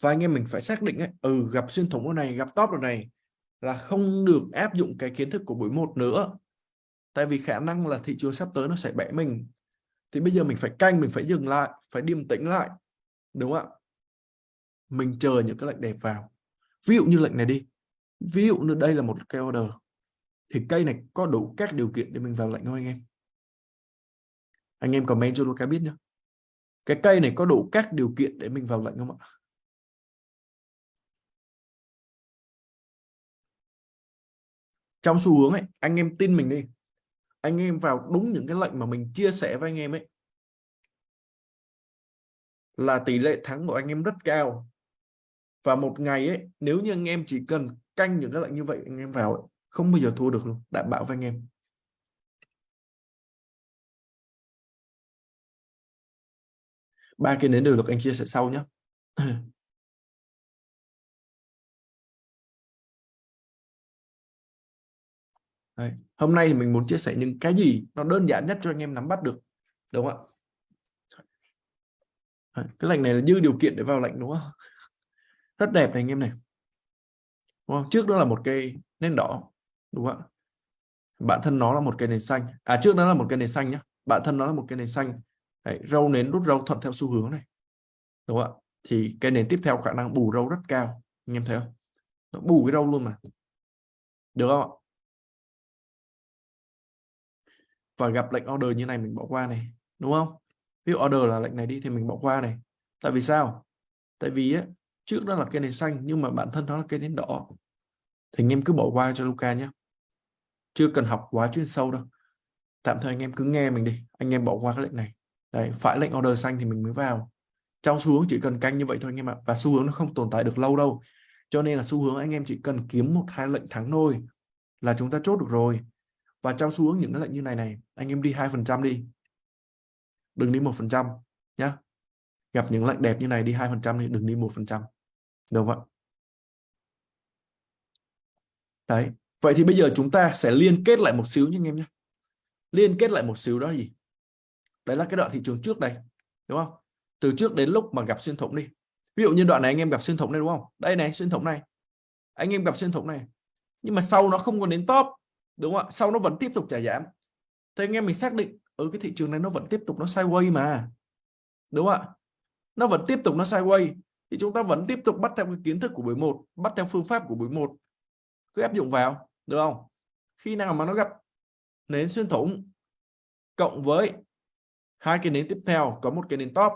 Và anh em mình phải xác định ấy, ừ gặp xuyên thủng này gặp top rồi này là không được áp dụng cái kiến thức của buổi một nữa. Tại vì khả năng là thị trường sắp tới nó sẽ bẻ mình thì bây giờ mình phải canh, mình phải dừng lại, phải điềm tĩnh lại, đúng không ạ? Mình chờ những cái lệnh đẹp vào. Ví dụ như lệnh này đi. Ví dụ như đây là một cây order. Thì cây này có đủ các điều kiện để mình vào lệnh không anh em? Anh em comment cho Luca biết nhé cái cây này có đủ các điều kiện để mình vào lệnh không ạ? Trong xu hướng ấy, anh em tin mình đi anh em vào đúng những cái lệnh mà mình chia sẻ với anh em ấy. Là tỷ lệ thắng của anh em rất cao. Và một ngày ấy nếu như anh em chỉ cần canh những cái lệnh như vậy anh em vào ấy, không bao giờ thua được luôn đảm bảo với anh em. Ba cái nến đều được anh chia sẻ sau nhé *clears throat* Đấy. Hôm nay thì mình muốn chia sẻ những cái gì nó đơn giản nhất cho anh em nắm bắt được đúng không ạ? Cái lệnh này là dư điều kiện để vào lệnh đúng không? Rất đẹp này anh em này đúng không? trước đó là một cây nến đỏ đúng không ạ? Bản thân nó là một cây nến xanh. À trước đó là một cây nến xanh nhá. Bản thân nó là một cây nến xanh. Đấy, râu nến rút râu thuận theo xu hướng này đúng không ạ? Thì cây nến tiếp theo khả năng bù râu rất cao anh em thấy không? Nó bù cái râu luôn mà được không ạ? Và gặp lệnh order như này mình bỏ qua này đúng không? Ví dụ order là lệnh này đi thì mình bỏ qua này. Tại vì sao? Tại vì á, trước đó là cây nến xanh nhưng mà bản thân nó là cây nến đỏ. Thì anh em cứ bỏ qua cho Luca nhé. Chưa cần học quá chuyên sâu đâu. Tạm thời anh em cứ nghe mình đi anh em bỏ qua cái lệnh này. Đấy, phải lệnh order xanh thì mình mới vào. Trong xu hướng chỉ cần canh như vậy thôi anh em ạ và xu hướng nó không tồn tại được lâu đâu. Cho nên là xu hướng anh em chỉ cần kiếm một hai lệnh thắng thôi là chúng ta chốt được rồi và trong xu hướng những cái lệnh như này này, anh em đi hai phần trăm đi. Đừng đi một phần trăm nhá. Gặp những lệnh đẹp như này đi hai phần trăm đi, đừng đi một phần trăm. Đúng không ạ? Đấy. Vậy thì bây giờ chúng ta sẽ liên kết lại một xíu nhé anh em nhé. Liên kết lại một xíu đó gì? Đấy là cái đoạn thị trường trước đây, đúng không? Từ trước đến lúc mà gặp xuyên thủng đi. Ví dụ như đoạn này anh em gặp xuyên thủng này, đúng không? Đây này, xuyên thủng này. Anh em gặp xuyên thủng này. Nhưng mà sau nó không còn đến top đúng không ạ? Sau nó vẫn tiếp tục trả giảm. Thì anh em mình xác định ở ừ, cái thị trường này nó vẫn tiếp tục nó sideways mà. Đúng không ạ? Nó vẫn tiếp tục nó sideways. Thì chúng ta vẫn tiếp tục bắt theo cái kiến thức của buổi một bắt theo phương pháp của buổi một. Cứ áp dụng vào được không? Khi nào mà nó gặp nến xuyên thủng cộng với hai cái nến tiếp theo có một cái nến top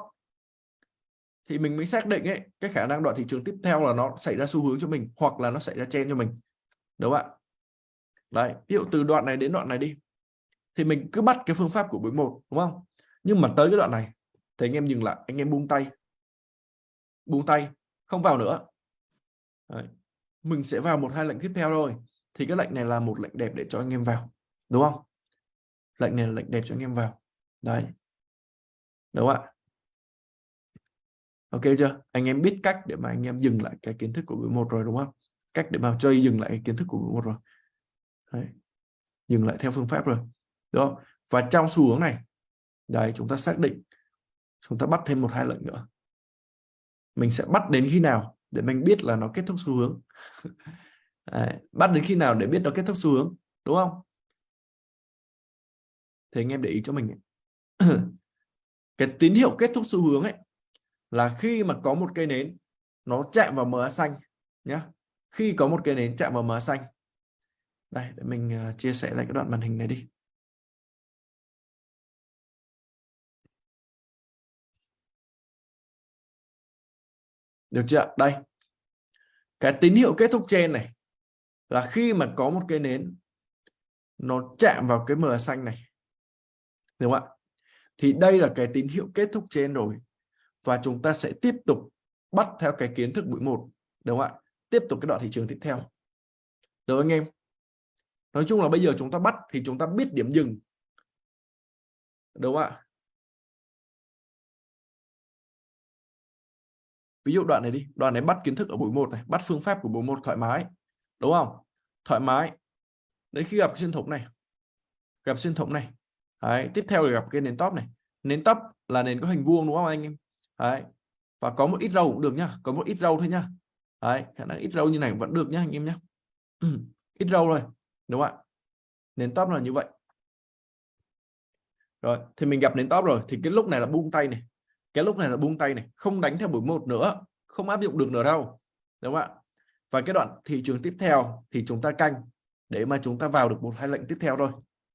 thì mình mới xác định ấy cái khả năng đoạn thị trường tiếp theo là nó xảy ra xu hướng cho mình hoặc là nó xảy ra chen cho mình. Đúng không ạ? Đấy, ví dụ từ đoạn này đến đoạn này đi. Thì mình cứ bắt cái phương pháp của buổi một, đúng không? Nhưng mà tới cái đoạn này, thì anh em dừng lại, anh em buông tay. Buông tay, không vào nữa. Đấy. mình sẽ vào một hai lệnh tiếp theo rồi thì cái lệnh này là một lệnh đẹp để cho anh em vào, đúng không? Lệnh này là lệnh đẹp cho anh em vào. Đấy. Đúng không ạ? Ok chưa? Anh em biết cách để mà anh em dừng lại cái kiến thức của buổi một rồi, đúng không? Cách để mà chơi dừng lại cái kiến thức của buổi một rồi đấy. dừng lại theo phương pháp rồi đúng không? Và trong xu hướng này, đấy, chúng ta xác định, chúng ta bắt thêm một hai lệnh nữa. Mình sẽ bắt đến khi nào để mình biết là nó kết thúc xu hướng. *laughs* Đấy. bắt đến khi nào để biết nó kết thúc xu hướng, đúng không? Thì anh em để ý cho mình *clears throat* cái tín hiệu kết thúc xu hướng ấy là khi mà có một cây nến, nó chạm vào MA xanh nhá. Khi có một cây nến chạm vào MA xanh đây để mình uh, chia sẻ lại cái đoạn màn hình này đi. Được chưa? Đây. Cái tín hiệu kết thúc trên này là khi mà có một cái nến nó chạm vào cái mờ xanh này. Đúng không ạ? Thì đây là cái tín hiệu kết thúc trên rồi. Và chúng ta sẽ tiếp tục bắt theo cái kiến thức buổi một. Đúng không ạ? Tiếp tục cái đoạn thị trường tiếp theo. Được anh em? Nói chung là bây giờ chúng ta bắt thì chúng ta biết điểm dừng. Đúng không ạ? Ví dụ đoạn này đi đoạn này bắt kiến thức ở buổi một này bắt phương pháp của buổi một thoải mái đúng không? Thoải mái. Đến khi gặp xuyên thủng này gặp xuyên thủng này. Đấy, tiếp theo là gặp cái nền top này. Nền top là nền có hình vuông đúng không anh em? Đấy. và có một ít râu cũng được nhá có một ít râu thôi nhá. Đấy, khả năng ít râu như này vẫn được nhá anh em nhá. *clears throat* ít râu rồi đúng không ạ? Nền top là như vậy. Rồi, thì mình gặp nền top rồi, thì cái lúc này là buông tay này. Cái lúc này là buông tay này, không đánh theo buổi một nữa, không áp dụng được nữa đâu. Đúng không ạ? Và cái đoạn thị trường tiếp theo thì chúng ta canh để mà chúng ta vào được một hai lệnh tiếp theo thôi,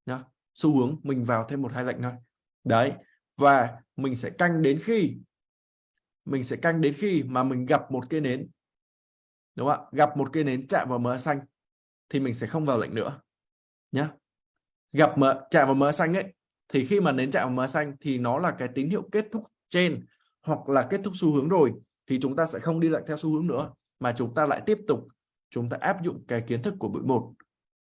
nhá. Xu hướng mình vào thêm một hai lệnh thôi. Đấy, và mình sẽ canh đến khi, mình sẽ canh đến khi mà mình gặp một cây nến. Đúng không ạ? Gặp một cây nến chạm vào mờ xanh thì mình sẽ không vào lệnh nữa nhé gặp mở, chạm vào mở xanh ấy thì khi mà nến chạm vào mở xanh thì nó là cái tín hiệu kết thúc trên hoặc là kết thúc xu hướng rồi thì chúng ta sẽ không đi lại theo xu hướng nữa mà chúng ta lại tiếp tục chúng ta áp dụng cái kiến thức của buổi một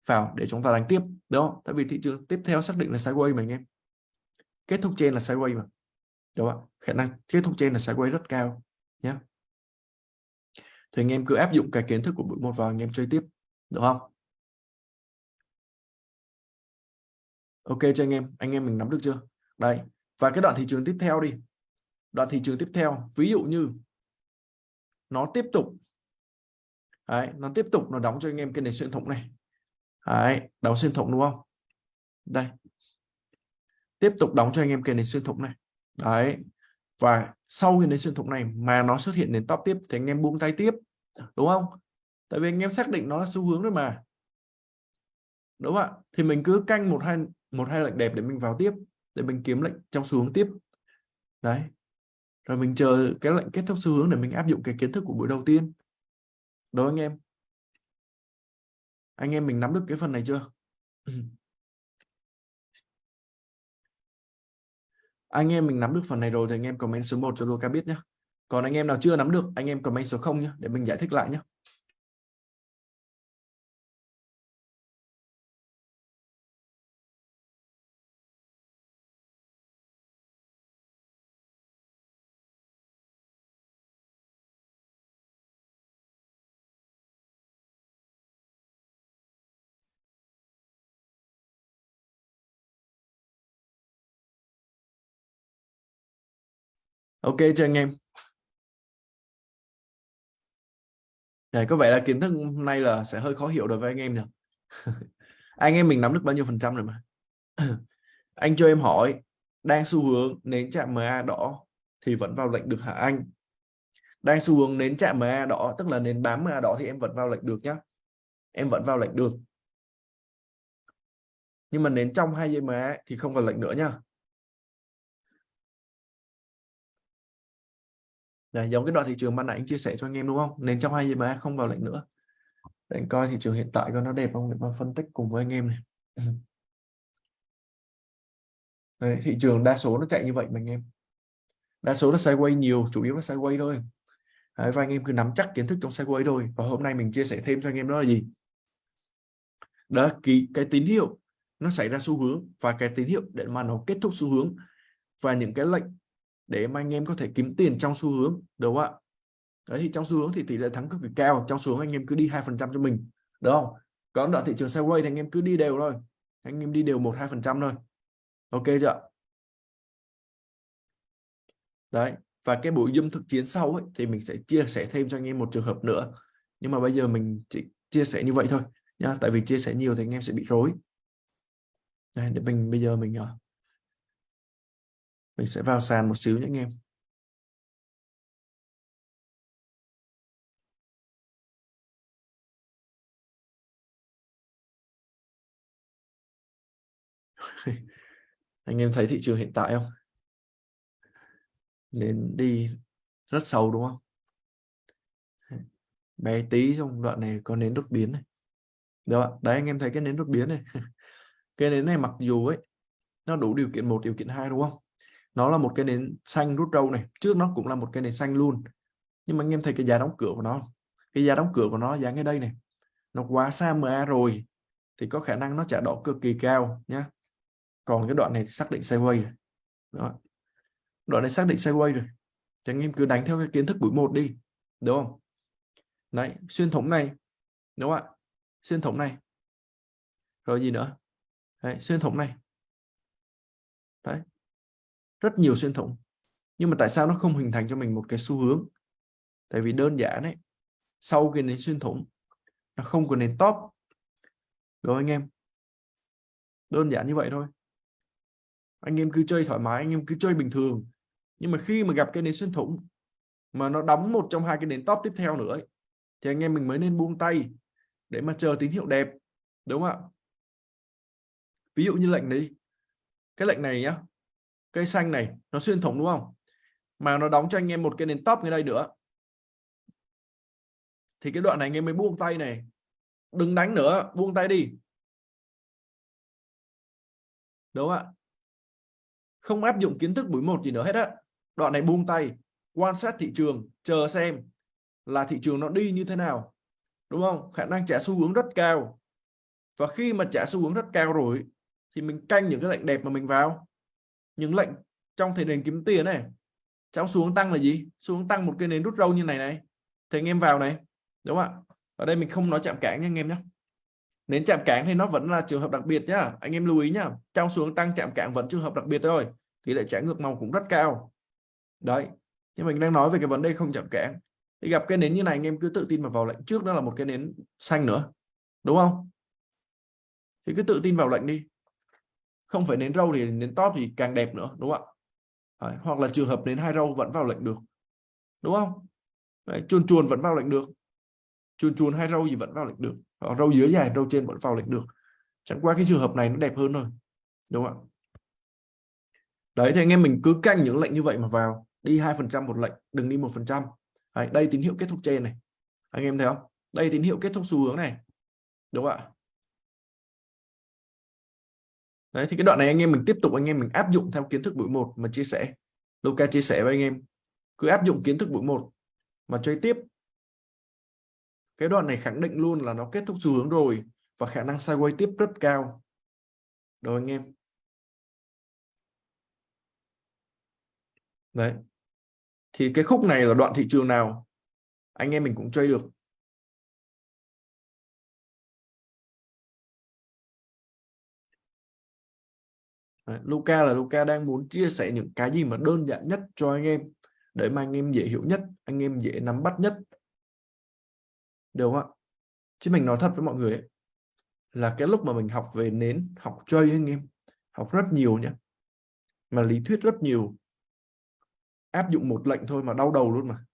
vào để chúng ta đánh tiếp đó? Tại vì thị trường tiếp theo xác định là sideways mà anh em kết thúc trên là sideways mà đúng không? khả năng kết thúc trên là sideways rất cao nhé thì anh em cứ áp dụng cái kiến thức của buổi một vào anh em chơi tiếp được không? Ok cho anh em anh em mình nắm được chưa? Đây và cái đoạn thị trường tiếp theo đi. Đoạn thị trường tiếp theo ví dụ như nó tiếp tục. Đấy, nó tiếp tục nó đóng cho anh em cái nền xuyên thủng này. Đấy, đóng xuyên thủng đúng không? Đây. Tiếp tục đóng cho anh em cái nền xuyên thủng này. Đấy và sau cái nền xuyên thủng này mà nó xuất hiện nền top tiếp thì anh em buông tay tiếp đúng không? Tại vì anh em xác định nó là xu hướng rồi mà. Đúng không ạ? Thì mình cứ canh một hai một hai lệnh đẹp để mình vào tiếp, để mình kiếm lệnh trong xu hướng tiếp. Đấy. Rồi mình chờ cái lệnh kết thúc xu hướng để mình áp dụng cái kiến thức của buổi đầu tiên. Đó anh em? Anh em mình nắm được cái phần này chưa? *clears throat* Anh em mình nắm được phần này rồi thì anh em comment số 1 cho Luca biết nhé còn anh em nào chưa nắm được, anh em comment số 0 nhé để mình giải thích lại nhé ok cho anh em? Đấy, có vẻ là kiến thức hôm nay là sẽ hơi khó hiểu đối với anh em nhỉ? *laughs* Anh em mình nắm được bao nhiêu phần trăm rồi mà? *clears throat* Anh cho em hỏi đang xu hướng nến chạm MA đỏ thì vẫn vào lệnh được hả anh? Đang xu hướng nến chạm MA đỏ tức là nến bám MA đỏ thì em vẫn vào lệnh được nhá. Em vẫn vào lệnh được. Nhưng mà nến trong hai dây MA thì không vào lệnh nữa nhá. Đấy, giống cái đoạn thị trường ban nãy anh chia sẻ cho anh em đúng không? Nên trong hai mà không vào lệnh nữa. Để anh coi thị trường hiện tại coi nó đẹp không để mà phân tích cùng với anh em này. *clears throat* Đấy, thị trường đa số nó chạy như vậy mà anh em. Đa số là sideways nhiều chủ yếu là sideways thôi. Đấy, và anh em cứ nắm chắc kiến thức trong sideways thôi. Và hôm nay mình chia sẻ thêm cho anh em đó là gì? Đó là cái, cái tín hiệu nó xảy ra xu hướng và cái tín hiệu để mà nó kết thúc xu hướng. Và những cái lệnh để mà anh em có thể kiếm tiền trong xu hướng đúng không ạ? Đấy thì trong xu hướng thì tỷ lệ thắng cực kỳ cao trong xu hướng anh em cứ đi hai phần trăm cho mình đúng không? Còn đoạn thị trường sideways thì anh em cứ đi đều thôi anh em đi đều một hai phần trăm thôi. Ok chưa đấy và cái buổi dâm thực chiến sau ấy, thì mình sẽ chia sẻ thêm cho anh em một trường hợp nữa. Nhưng mà bây giờ mình chỉ chia sẻ như vậy thôi nha tại vì chia sẻ nhiều thì anh em sẽ bị rối. Đây, để mình bây giờ mình à, mình sẽ vào sàn một xíu nhé anh em. *laughs* Anh em thấy thị trường hiện tại không? Lên đi rất sâu đúng không? Bé tí trong đoạn này có nến đột biến này. Đó đấy anh em thấy cái nến đột biến này. *laughs* Cái nến này mặc dù ấy, nó đủ điều kiện một, điều kiện hai đúng không? Nó là một cái nến xanh rút râu này. Trước nó cũng là một cái nến xanh luôn. Nhưng mà anh em thấy cái giá đóng cửa của nó cái giá đóng cửa của nó giá ngay đây này. Nó quá xa MA rồi thì có khả năng nó trả đỏ cực kỳ cao nhá. Còn cái đoạn này xác định sideways rồi. Đó. đoạn này xác định sideways rồi. Thì anh em cứ đánh theo cái kiến thức buổi một đi đúng không? Đấy xuyên thủng này đúng không ạ? Xuyên thủng này. Rồi gì nữa? Đấy, xuyên thủng này. Đấy rất nhiều xuyên thủng. Nhưng mà tại sao nó không hình thành cho mình một cái xu hướng? Tại vì đơn giản đấy sau cái nền xuyên thủng nó không có nền top. Rồi anh em đơn giản như vậy thôi. Anh em cứ chơi thoải mái anh em cứ chơi bình thường. Nhưng mà khi mà gặp cái nền xuyên thủng mà nó đóng một trong hai cái nền top tiếp theo nữa ấy, thì anh em mình mới nên buông tay để mà chờ tín hiệu đẹp đúng không ạ? Ví dụ như lệnh đấy, cái lệnh này nhá cây xanh này, nó xuyên thủng đúng không? Mà nó đóng cho anh em một cái nền top ngay đây nữa. Thì cái đoạn này anh em mới buông tay này. Đừng đánh nữa, buông tay đi. Đúng không ạ. Không áp dụng kiến thức buổi một gì nữa hết á. Đoạn này buông tay, quan sát thị trường, chờ xem là thị trường nó đi như thế nào. Đúng không? Khả năng trả xu hướng rất cao. Và khi mà trả xu hướng rất cao rồi, thì mình canh những cái lệnh đẹp mà mình vào những lệnh trong thể nền kiếm tiền này trong xuống tăng là gì? Xuống tăng một cái nến rút râu như này này. Thì anh em vào này, đúng không ạ? Ở đây mình không nói chạm cản nha anh em nhé nến chạm cản thì nó vẫn là trường hợp đặc biệt nhá. Anh em lưu ý nhá, trong xuống tăng chạm cản vẫn trường hợp đặc biệt thôi. Thì lại trả ngược màu cũng rất cao. Đấy, nhưng mình đang nói về cái vấn đề không chạm cản thì gặp cái nến như này, anh em cứ tự tin mà vào lệnh trước, đó là một cái nến xanh nữa. Đúng không? Thì cứ tự tin vào lệnh đi không phải nến râu thì nến top thì càng đẹp nữa đúng không ạ? Đấy, hoặc là trường hợp nến hai râu vẫn vào lệnh được đúng không? Đấy, chuồn chuồn vẫn vào lệnh được. Chuồn chuồn hai râu gì vẫn vào lệnh được. Hoặc râu dưới dài râu trên vẫn vào lệnh được. Chẳng qua cái trường hợp này nó đẹp hơn thôi đúng không ạ? Đấy thì anh em mình cứ canh những lệnh như vậy mà vào. Đi hai phần trăm một lệnh đừng đi một phần trăm. Đây tín hiệu kết thúc trên này. Anh em thấy không? Đây tín hiệu kết thúc xu hướng này đúng không ạ? Đấy, thì cái đoạn này anh em mình tiếp tục anh em mình áp dụng theo kiến thức buổi một mà chia sẻ. Luca chia sẻ với anh em. Cứ áp dụng kiến thức buổi một mà chơi tiếp. Cái đoạn này khẳng định luôn là nó kết thúc xu hướng rồi và khả năng sideways tiếp rất cao. Rồi anh em? Đấy. Thì cái khúc này là đoạn thị trường nào? Anh em mình cũng chơi được. Đấy, Luca là Luca đang muốn chia sẻ những cái gì mà đơn giản nhất cho anh em để mà anh em dễ hiểu nhất anh em dễ nắm bắt nhất. Được không ạ? Chứ mình nói thật với mọi người ấy, là cái lúc mà mình học về nến học chơi anh em học rất nhiều nhé mà lý thuyết rất nhiều. Áp dụng một lệnh thôi mà đau đầu luôn mà.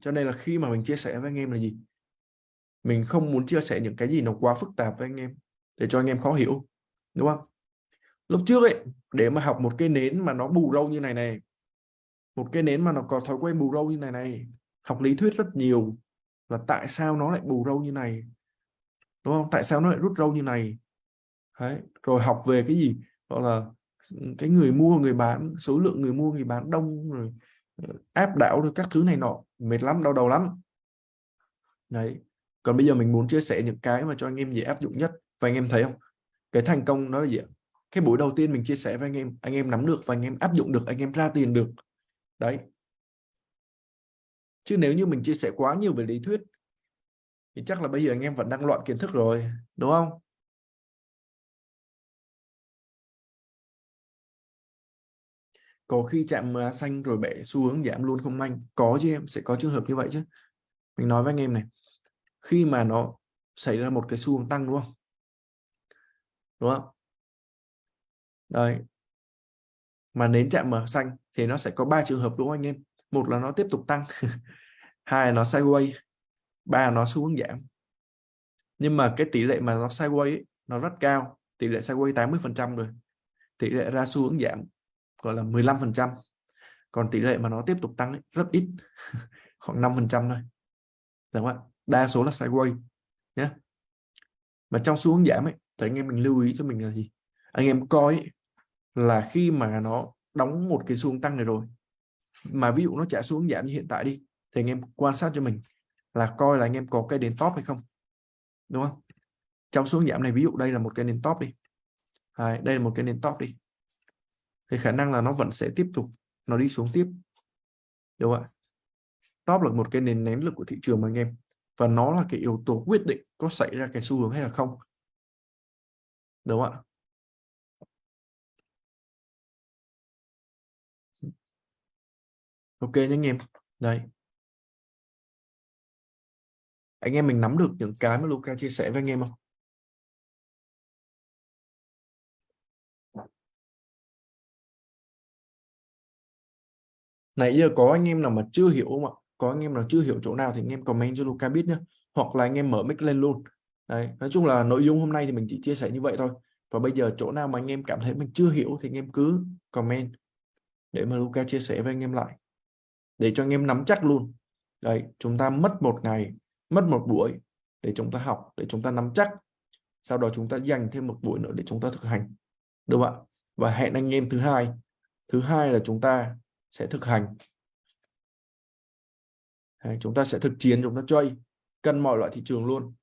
Cho nên là khi mà mình chia sẻ với anh em là gì? Mình không muốn chia sẻ những cái gì nó quá phức tạp với anh em để cho anh em khó hiểu đúng không? Lúc trước ấy, để mà học một cái nến mà nó bù râu như này này, một cái nến mà nó có thói quen bù râu như này này, học lý thuyết rất nhiều là tại sao nó lại bù râu như này? Đúng không? Tại sao nó lại rút râu như này? Đấy. rồi học về cái gì? Gọi là ừ, cái người mua, người bán, số lượng người mua, người bán đông, rồi ờ, áp đảo được các thứ này nọ. Mệt lắm, đau đầu lắm. Đấy, còn bây giờ mình muốn chia sẻ những cái mà cho anh em dễ áp dụng nhất. Và anh em thấy không? Cái thành công nó là gì cái buổi đầu tiên mình chia sẻ với anh em anh em nắm được và anh em áp dụng được, anh em ra tiền được. Đấy. Chứ nếu như mình chia sẻ quá nhiều về lý thuyết, thì chắc là bây giờ anh em vẫn đang loạn kiến thức rồi, đúng không? Có khi chạm à, xanh rồi bẻ xu hướng giảm luôn không anh? Có chứ em, sẽ có trường hợp như vậy chứ. Mình nói với anh em này, khi mà nó xảy ra một cái xu hướng tăng, đúng không? Đúng không? Đấy, mà nến chạm mở xanh thì nó sẽ có ba trường hợp đúng không anh em. Một là nó tiếp tục tăng *laughs* hai là nó sideways ba là nó xu hướng giảm. Nhưng mà cái tỷ lệ mà nó sideways ấy, nó rất cao tỷ lệ sideways 80 phần trăm rồi. Tỷ lệ ra xu hướng giảm gọi là 15 phần trăm. Còn tỷ lệ mà nó tiếp tục tăng ấy, rất ít *laughs* khoảng 5 phần trăm thôi. Đúng không ạ? Đa số là sideways nhé mà trong xu hướng giảm ấy thì anh em mình lưu ý cho mình là gì? Anh em coi là khi mà nó đóng một cái xu tăng này rồi mà ví dụ nó trả xuống giảm như hiện tại đi thì anh em quan sát cho mình là coi là anh em có cây đến top hay không đúng không? Trong xuống giảm này ví dụ đây là một cái nền top đi. Đấy, đây là một cái nền top đi. Thì khả năng là nó vẫn sẽ tiếp tục nó đi xuống tiếp. Đúng không ạ? Top là một cái nền nén lực của thị trường mà anh em và nó là cái yếu tố quyết định có xảy ra cái xu hướng hay là không đúng không ạ. Ok nhé anh em. Đây. Anh em mình nắm được những cái mà Luca chia sẻ với anh em không? Nãy giờ có anh em nào mà chưa hiểu không ạ? Có anh em nào chưa hiểu chỗ nào thì anh em comment cho Luca biết nhé hoặc là anh em mở mic lên luôn. Đấy, nói chung là nội dung hôm nay thì mình chỉ chia sẻ như vậy thôi. Và bây giờ chỗ nào mà anh em cảm thấy mình chưa hiểu thì anh em cứ comment để mà Luca chia sẻ với anh em lại. Để cho anh em nắm chắc luôn. Đấy chúng ta mất một ngày mất một buổi để chúng ta học để chúng ta nắm chắc. Sau đó chúng ta dành thêm một buổi nữa để chúng ta thực hành. Đúng không ạ? Và hẹn anh em thứ hai. Thứ hai là chúng ta sẽ thực hành. Đấy, chúng ta sẽ thực chiến chúng ta chơi. Cân mọi loại thị trường luôn.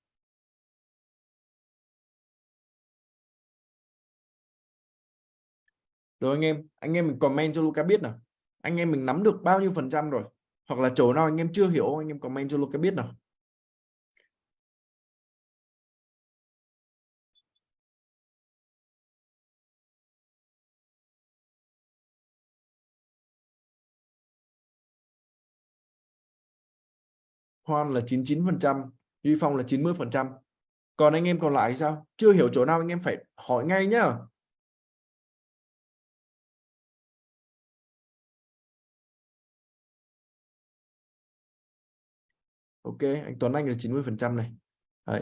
Rồi anh em anh em mình comment cho Luca biết nào anh em mình nắm được bao nhiêu phần trăm rồi hoặc là chỗ nào anh em chưa hiểu anh em comment cho Luca biết nào Hoan là 99%, Duy Phong là 90%. Còn anh em còn lại thì sao? Chưa hiểu chỗ nào anh em phải hỏi ngay nhá. Ok, anh Tuấn Anh là 90% này. Đấy.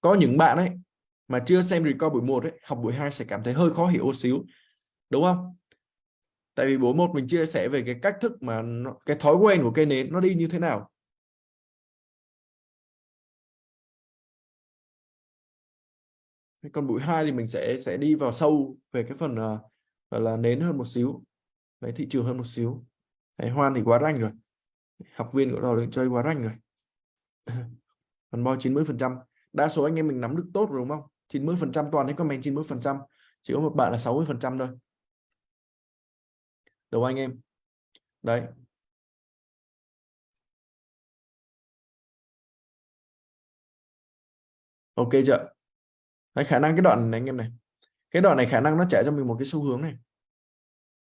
Có những bạn ấy mà chưa xem record buổi 1 ấy, học buổi 2 sẽ cảm thấy hơi khó hiểu xíu. Đúng không? tại vì buổi một mình chia sẻ về cái cách thức mà nó, cái thói quen của cây nến nó đi như thế nào còn buổi hai thì mình sẽ sẽ đi vào sâu về cái phần uh, là nến hơn một xíu đấy thị trường hơn một xíu đấy, hoan thì quá ranh rồi học viên của đò đường chơi quá ranh rồi. *laughs* Phần bo 90 phần trăm. Đa số anh em mình nắm được tốt rồi đúng không? 90 phần trăm toàn thấy comment 90 phần trăm. Chỉ có một bạn là 60 phần trăm thôi. Đúng anh em. Đấy. Ok chưa? Đấy, khả năng cái đoạn này anh em này. Cái đoạn này khả năng nó trả cho mình một cái xu hướng này.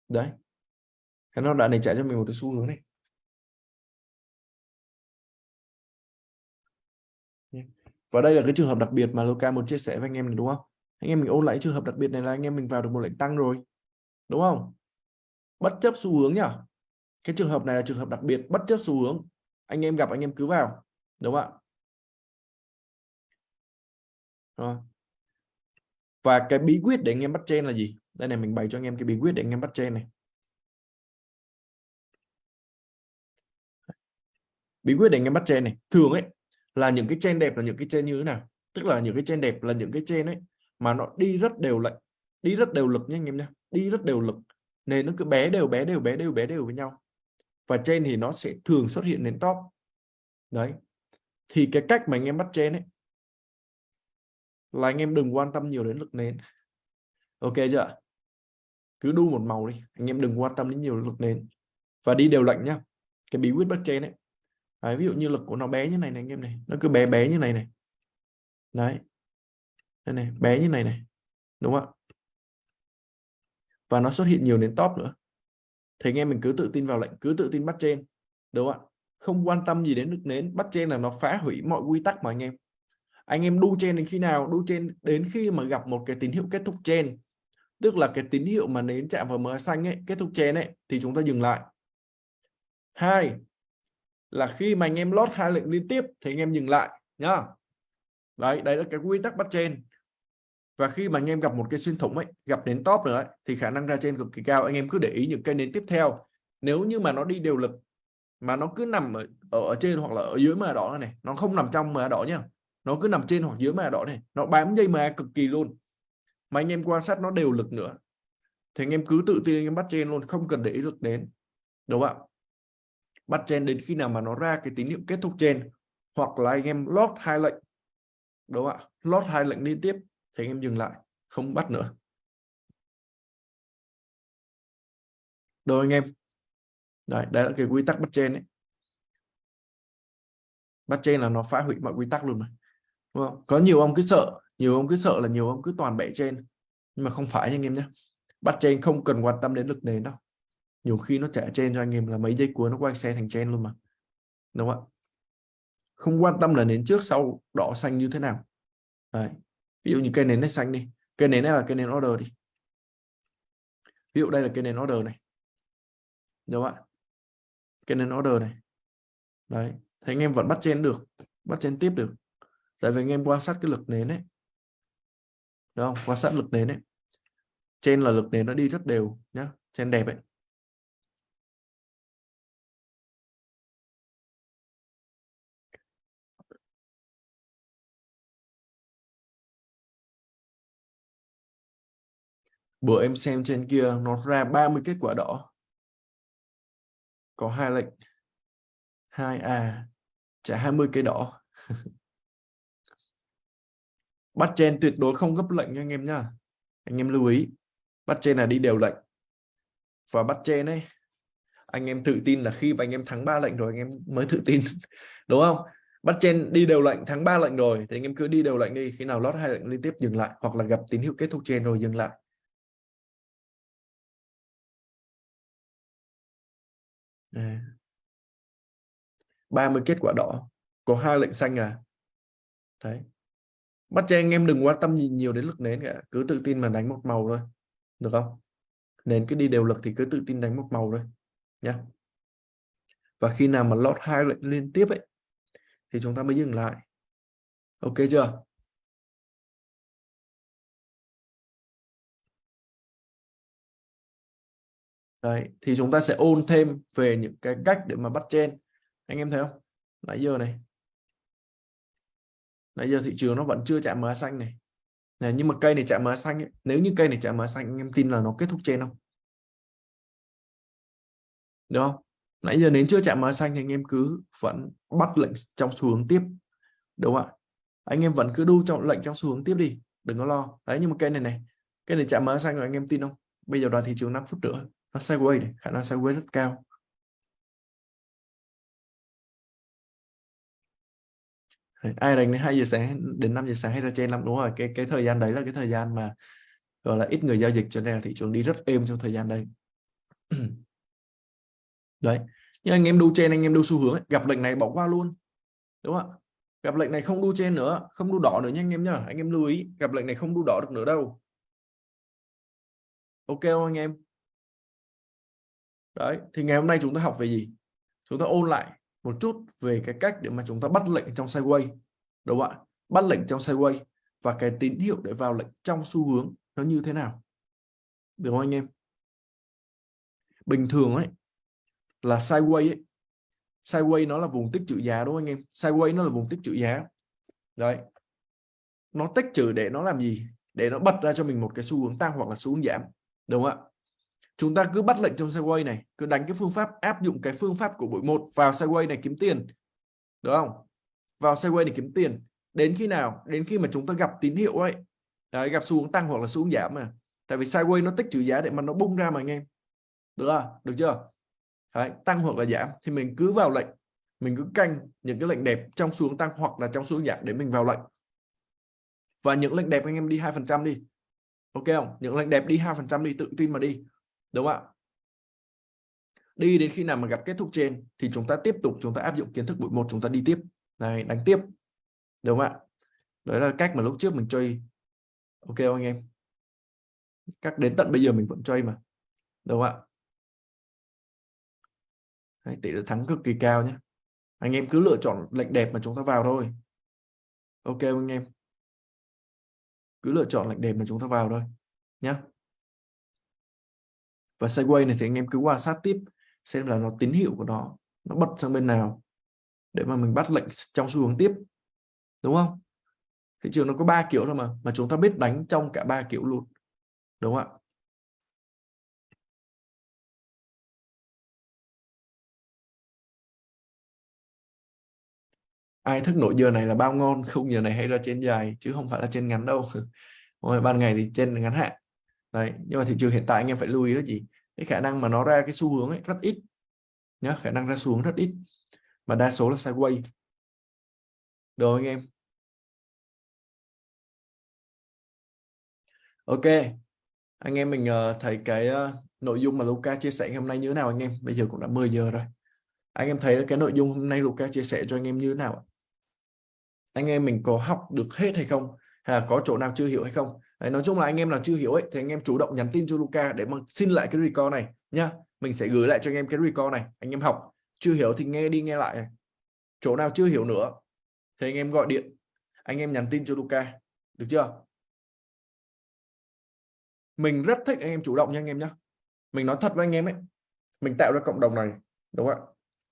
Đấy. Khả năng đoạn này trả cho mình một cái xu hướng này. Và đây là cái trường hợp đặc biệt mà Luca muốn chia sẻ với anh em này, đúng không? Anh em mình ôn lại trường hợp đặc biệt này là anh em mình vào được một lệnh tăng rồi, đúng không? Bất chấp xu hướng nhá. Cái trường hợp này là trường hợp đặc biệt, bất chấp xu hướng. Anh em gặp, anh em cứ vào, đúng không ạ? Rồi. và cái bí quyết để anh em bắt trên là gì? Đây này, mình bày cho anh em cái bí quyết để anh em bắt trên này. Bí quyết để anh em bắt trên này. Thường ấy là những cái trên đẹp là những cái trên như thế nào? Tức là những cái trên đẹp là những cái trên ấy mà nó đi rất đều lệnh, đi rất đều lực nha anh em nhé đi rất đều lực. Nên nó cứ bé đều bé đều bé đều bé đều với nhau. Và trên thì nó sẽ thường xuất hiện đến top. Đấy. Thì cái cách mà anh em bắt trên ấy là anh em đừng quan tâm nhiều đến lực nến ok chưa? Cứ đu một màu đi, anh em đừng quan tâm đến nhiều lực nến và đi đều lệnh nhá. Cái bí quyết bắt trên ấy đấy, ví dụ như lực của nó bé như này này anh em này nó cứ bé bé như này này. Đấy. Đây này bé như này này đúng không ạ? Và nó xuất hiện nhiều đến top nữa. Thì anh em mình cứ tự tin vào lệnh cứ tự tin bắt trên đúng không ạ? Không quan tâm gì đến nước nến bắt trên là nó phá hủy mọi quy tắc mà anh em. Anh em đu trên đến khi nào? Đu trên đến khi mà gặp một cái tín hiệu kết thúc trên tức là cái tín hiệu mà nến chạm vào mờ xanh ấy kết thúc trên ấy thì chúng ta dừng lại. Hai là khi mà anh em lót hai lệnh liên tiếp thì anh em dừng lại nhá. Đấy đấy là cái quy tắc bắt trên và khi mà anh em gặp một cái xuyên thủng ấy gặp đến top nữa ấy, thì khả năng ra trên cực kỳ cao. Anh em cứ để ý những cây nến tiếp theo. Nếu như mà nó đi đều lực mà nó cứ nằm ở, ở trên hoặc là ở dưới mà đỏ này nó không nằm trong mà đỏ nhá. Nó cứ nằm trên hoặc dưới mà đỏ này nó bám dây mà cực kỳ luôn. Mà anh em quan sát nó đều lực nữa thì anh em cứ tự tin anh em bắt trên luôn không cần để ý lực đến. Đúng không ạ? Bắt trên đến khi nào mà nó ra cái tín hiệu kết thúc trên hoặc là anh em lót hai lệnh đúng không ạ? Lót hai lệnh liên tiếp thì anh em dừng lại không bắt nữa. Đâu anh em? Đấy, đấy là cái quy tắc bắt trên đấy bắt trên là nó phá hủy mọi quy tắc luôn mà đúng không? có nhiều ông cứ sợ nhiều ông cứ sợ là nhiều ông cứ toàn bẻ trên nhưng mà không phải anh em nhé bắt trên không cần quan tâm đến lực nền đâu nhiều khi nó trả trên cho anh em là mấy giây cuối nó quay xe thành trên luôn mà. Đúng không ạ? Không quan tâm là nến trước sau đỏ xanh như thế nào. Đấy. Ví dụ như cây nến này xanh đi. Cây nến này là cây nến order đi. Ví dụ đây là cây nến order này. Đúng không ạ? Cây nến order này. Đấy. Thì anh em vẫn bắt trên được. Bắt trên tiếp được. Tại vì anh em quan sát cái lực nến ấy. Đúng không? Quan sát lực nến ấy. Trên là lực nến nó đi rất đều nhá. Trên đẹp ấy. Bữa em xem trên kia, nó ra 30 kết quả đỏ. Có hai lệnh. 2A trả 20 cây đỏ. *laughs* Bắt trên tuyệt đối không gấp lệnh nha anh em nha anh em lưu ý, bắt trên là đi đều lệnh. Và bắt trên ấy, anh em tự tin là khi mà anh em thắng ba lệnh rồi, anh em mới tự tin. *laughs* Đúng không? Bắt trên đi đều lệnh, thắng ba lệnh rồi, thì anh em cứ đi đều lệnh đi. Khi nào lót hai lệnh liên tiếp dừng lại, hoặc là gặp tín hiệu kết thúc trên rồi dừng lại. 30 kết quả đỏ có hai lệnh xanh à? Đấy. Bắt cho anh em đừng quan tâm nhìn nhiều đến lực nến cả cứ tự tin mà đánh một màu thôi được không? Nến cứ đi đều lực thì cứ tự tin đánh một màu thôi nhá. và khi nào mà lót hai lệnh liên tiếp ấy thì chúng ta mới dừng lại. Ok chưa? Đấy, thì chúng ta sẽ ôn thêm về những cái cách để mà bắt trên anh em thấy không? Nãy giờ này. Nãy giờ thị trường nó vẫn chưa chạm MA xanh này. Này nhưng mà cây này chạm MA xanh ấy. nếu như cây này chạm MA xanh, anh em tin là nó kết thúc trên không? Được không? Nãy giờ đến chưa chạm MA xanh thì anh em cứ vẫn bắt lệnh trong xu hướng tiếp. Đúng không ạ? Anh em vẫn cứ đu trong, lệnh trong xu hướng tiếp đi, đừng có lo. Đấy, nhưng mà cây này này, cây này chạm MA xanh rồi, anh em tin không? Bây giờ đoàn thị trường 5 phút nữa nó sideways này, khả năng sideways rất cao. Ai đánh đến 2 giờ sáng đến 5 giờ sáng hay là trên năm đúng rồi. Cái cái thời gian đấy là cái thời gian mà gọi là ít người giao dịch cho nên là thị trường đi rất êm trong thời gian đây. *clears throat* Đấy. Nhưng anh em đu trên anh em đu xu hướng ấy, gặp lệnh này bỏ qua luôn đúng không ạ? Gặp lệnh này không đu trên nữa không đu đỏ nữa nha anh em nhá. Anh em lưu ý gặp lệnh này không đu đỏ được nữa đâu. Ok không anh em? Đấy thì ngày hôm nay chúng ta học về gì? Chúng ta ôn lại một chút về cái cách để mà chúng ta bắt lệnh trong sideways đúng không ạ? Bắt lệnh trong sideways và cái tín hiệu để vào lệnh trong xu hướng nó như thế nào? Được không anh em? Bình thường ấy, là sideways ấy sideways nó là vùng tích trữ giá, đúng không anh em? Sideways nó là vùng tích trữ giá. Đấy. Nó tích trữ để nó làm gì? Để nó bật ra cho mình một cái xu hướng tăng hoặc là xu hướng giảm, đúng không ạ? Chúng ta cứ bắt lệnh trong sideways này cứ đánh cái phương pháp áp dụng cái phương pháp của buổi một vào sideways này kiếm tiền. Được không? Vào sideways để kiếm tiền. Đến khi nào? Đến khi mà chúng ta gặp tín hiệu ấy. Đấy, gặp xu hướng tăng hoặc là xu hướng giảm mà. Tại vì sideways nó tích trữ giá để mà nó bung ra mà anh em. Được không? Được chưa? Đấy, tăng hoặc là giảm thì mình cứ vào lệnh. Mình cứ canh những cái lệnh đẹp trong xu hướng tăng hoặc là trong xu hướng giảm để mình vào lệnh. Và những lệnh đẹp anh em đi hai phần trăm đi. Ok không? Những lệnh đẹp đi hai phần trăm đi tự tin mà đi đúng không ạ? Đi đến khi nào mà gặp kết thúc trên thì chúng ta tiếp tục chúng ta áp dụng kiến thức buổi một chúng ta đi tiếp. Này đánh tiếp. Đúng không ạ? Đấy là cách mà lúc trước mình chơi. Ok không anh em? Các đến tận bây giờ mình vẫn chơi mà. Đúng không ạ? Đấy, tỷ lệ thắng cực kỳ cao nhé anh em cứ lựa chọn lệnh đẹp mà chúng ta vào thôi. Ok không anh em? Cứ lựa chọn lệnh đẹp mà chúng ta vào thôi nhé và sideways này thì anh em cứ quan sát tiếp, xem là nó tín hiệu của nó nó bật sang bên nào, để mà mình bắt lệnh trong xu hướng tiếp, đúng không? Thị trường nó có ba kiểu thôi mà mà chúng ta biết đánh trong cả ba kiểu luôn, đúng không ạ? Ai thức nổi giờ này là bao ngon, không giờ này hay là trên dài, chứ không phải là trên ngắn đâu. *laughs* Rồi ban ngày thì trên ngắn hạn đấy nhưng mà thị trường hiện tại anh em phải lưu ý là gì cái khả năng mà nó ra cái xu hướng ấy rất ít. Nhá khả năng ra xuống rất ít mà đa số là sideways. Rồi anh em? Ok anh em mình uh, thấy cái uh, nội dung mà Luca chia sẻ hôm nay như thế nào anh em? Bây giờ cũng đã 10 giờ rồi. Anh em thấy cái nội dung hôm nay Luca chia sẻ cho anh em như thế nào anh em mình có học được hết hay không? Hay là có chỗ nào chưa hiểu hay không? Đấy, nói chung là anh em nào chưa hiểu ấy thì anh em chủ động nhắn tin cho Luca để mà xin lại cái record này nhá mình sẽ gửi lại cho anh em cái record này anh em học chưa hiểu thì nghe đi nghe lại chỗ nào chưa hiểu nữa thì anh em gọi điện anh em nhắn tin cho Luca được chưa mình rất thích anh em chủ động nha anh em nhé mình nói thật với anh em ấy mình tạo ra cộng đồng này đúng không ạ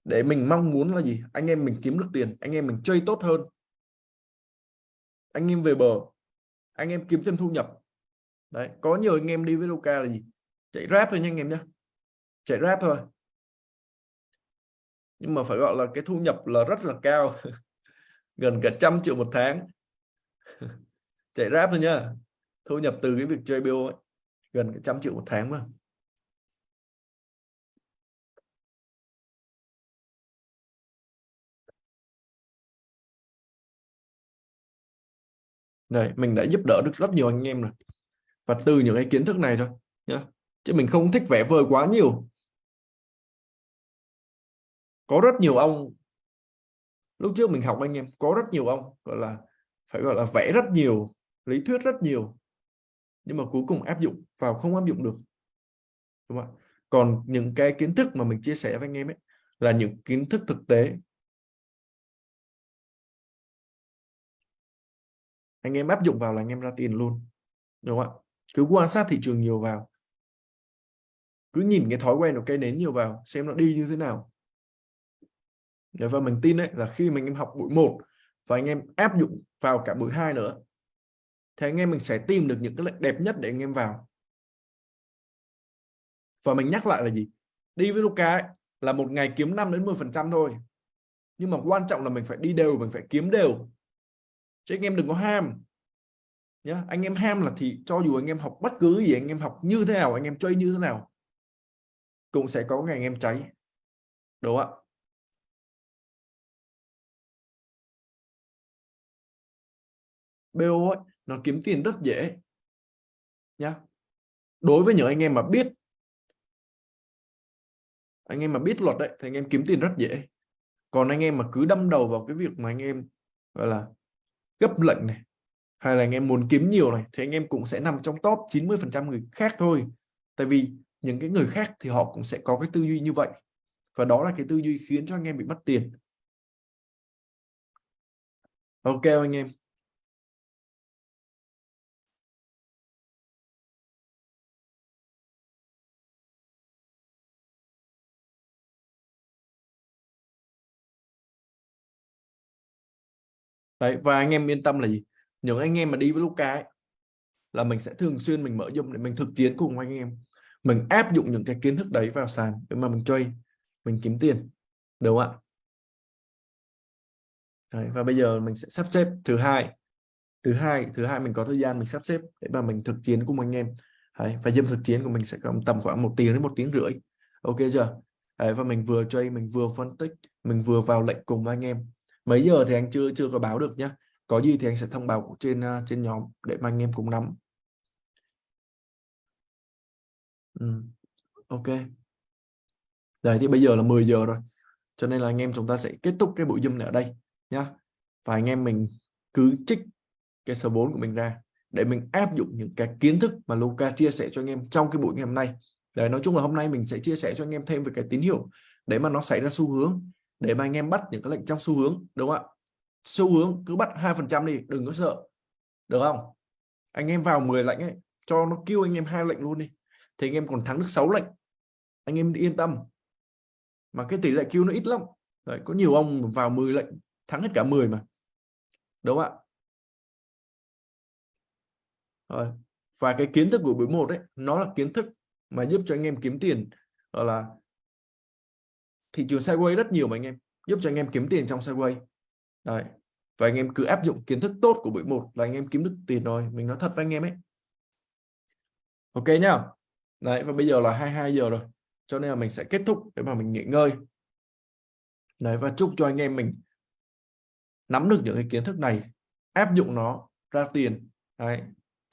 để mình mong muốn là gì anh em mình kiếm được tiền anh em mình chơi tốt hơn anh em về bờ anh em kiếm thêm thu nhập. Đấy có nhiều anh em đi với Luca là gì? Chạy rap thôi nha anh em nhé chạy rap thôi. Nhưng mà phải gọi là cái thu nhập là rất là cao. *laughs* Gần cả trăm triệu một tháng. *laughs* Chạy rap thôi nhá thu nhập từ cái việc chơi BO ấy, gần cả trăm triệu một tháng mà. Đây, mình đã giúp đỡ được rất nhiều anh em rồi. Và từ những cái kiến thức này thôi nhá. Chứ mình không thích vẽ vời quá nhiều. Có rất nhiều ông lúc trước mình học anh em có rất nhiều ông gọi là phải gọi là vẽ rất nhiều, lý thuyết rất nhiều. Nhưng mà cuối cùng áp dụng vào không áp dụng được. Đúng không ạ? Còn những cái kiến thức mà mình chia sẻ với anh em ấy là những kiến thức thực tế anh em áp dụng vào là anh em ra tiền luôn đúng không ạ? Cứ quan sát thị trường nhiều vào. Cứ nhìn cái thói quen của cây nến nhiều vào xem nó đi như thế nào. Và mình tin đấy là khi mình em học buổi một và anh em áp dụng vào cả buổi hai nữa thì anh em mình sẽ tìm được những cái lệnh đẹp nhất để anh em vào. Và mình nhắc lại là gì? Đi với Luca ấy, là một ngày kiếm 5 đến 10 phần trăm thôi. Nhưng mà quan trọng là mình phải đi đều mình phải kiếm đều chứ anh em đừng có ham nhá anh em ham là thì cho dù anh em học bất cứ gì anh em học như thế nào anh em chơi như thế nào cũng sẽ có ngày anh em cháy đúng không ạ BO ấy, nó kiếm tiền rất dễ nhá đối với những anh em mà biết anh em mà biết luật đấy thì anh em kiếm tiền rất dễ còn anh em mà cứ đâm đầu vào cái việc mà anh em gọi là gấp lệnh này, hay là anh em muốn kiếm nhiều này, thì anh em cũng sẽ nằm trong top 90% người khác thôi. Tại vì những cái người khác thì họ cũng sẽ có cái tư duy như vậy. Và đó là cái tư duy khiến cho anh em bị mất tiền. Ok anh em? Đấy, và anh em yên tâm là gì? Những anh em mà đi với Luca ấy, là mình sẽ thường xuyên mình mở dung để mình thực chiến cùng anh em. Mình áp dụng những cái kiến thức đấy vào sàn để mà mình chơi mình kiếm tiền đúng không ạ? Đấy, và bây giờ mình sẽ sắp xếp thứ hai. Thứ hai thứ hai mình có thời gian mình sắp xếp để mà mình thực chiến cùng anh em. Đấy, và dâm thực chiến của mình sẽ tầm khoảng một tiếng đến một tiếng rưỡi. Ok chưa? Đấy, và mình vừa chơi mình vừa phân tích mình vừa vào lệnh cùng anh em mấy giờ thì anh chưa chưa có báo được nhá. Có gì thì anh sẽ thông báo trên à, trên nhóm để mà anh em cùng nắm. Ừ. ok. Đấy, thì bây giờ là 10 giờ rồi, cho nên là anh em chúng ta sẽ kết thúc cái buổi zoom này ở đây nhá. Và anh em mình cứ trích cái số 4 của mình ra để mình áp dụng những cái kiến thức mà Luca chia sẻ cho anh em trong cái buổi ngày hôm nay. Đấy, nói chung là hôm nay mình sẽ chia sẻ cho anh em thêm về cái tín hiệu để mà nó xảy ra xu hướng để mà anh em bắt những cái lệnh trong xu hướng đúng không ạ? Xu hướng cứ bắt hai phần trăm đi đừng có sợ được không? Anh em vào 10 lệnh ấy cho nó kêu anh em hai lệnh luôn đi. Thì anh em còn thắng được 6 lệnh. Anh em yên tâm. Mà cái tỷ lệ kêu nó ít lắm. Đấy, có nhiều ông vào 10 lệnh thắng hết cả 10 mà. Đúng không ạ? Rồi và cái kiến thức của buổi một đấy nó là kiến thức mà giúp cho anh em kiếm tiền gọi là thị trường sideways rất nhiều mà anh em, giúp cho anh em kiếm tiền trong sideways Đấy. và anh em cứ áp dụng kiến thức tốt của buổi một là anh em kiếm được tiền rồi, mình nói thật với anh em ấy. Ok nhá. Đấy, và bây giờ là 22 giờ rồi, cho nên là mình sẽ kết thúc để mà mình nghỉ ngơi. Đấy, và chúc cho anh em mình nắm được những cái kiến thức này, áp dụng nó ra tiền. Đấy,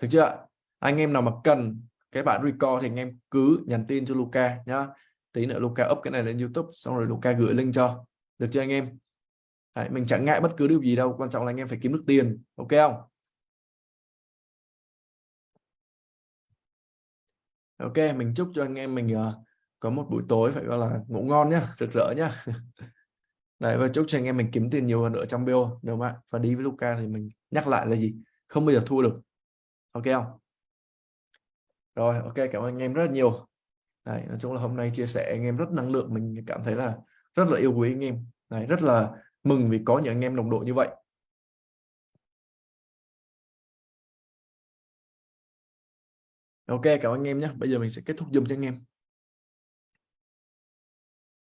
được chưa? Anh em nào mà cần cái bản record thì anh em cứ nhắn tin cho Luca nhá tí nữa Luca up cái này lên YouTube xong rồi Luca gửi link cho. Được chưa anh em? Đấy, mình chẳng ngại bất cứ điều gì đâu quan trọng là anh em phải kiếm được tiền ok không? Ok mình chúc cho anh em mình uh, có một buổi tối phải gọi là ngủ ngon nhá rực rỡ nhá. *laughs* Đấy, và chúc cho anh em mình kiếm tiền nhiều hơn nữa trong BO đúng không ạ? Và đi với Luca thì mình nhắc lại là gì? Không bao giờ thua được ok không? Rồi ok cảm ơn anh em rất là nhiều. Đấy, nói chung là hôm nay chia sẻ anh em rất năng lượng mình cảm thấy là rất là yêu quý anh em Đấy, rất là mừng vì có những anh em đồng đội như vậy Ok, cảm ơn anh em nhé. Bây giờ mình sẽ kết thúc Zoom cho anh em.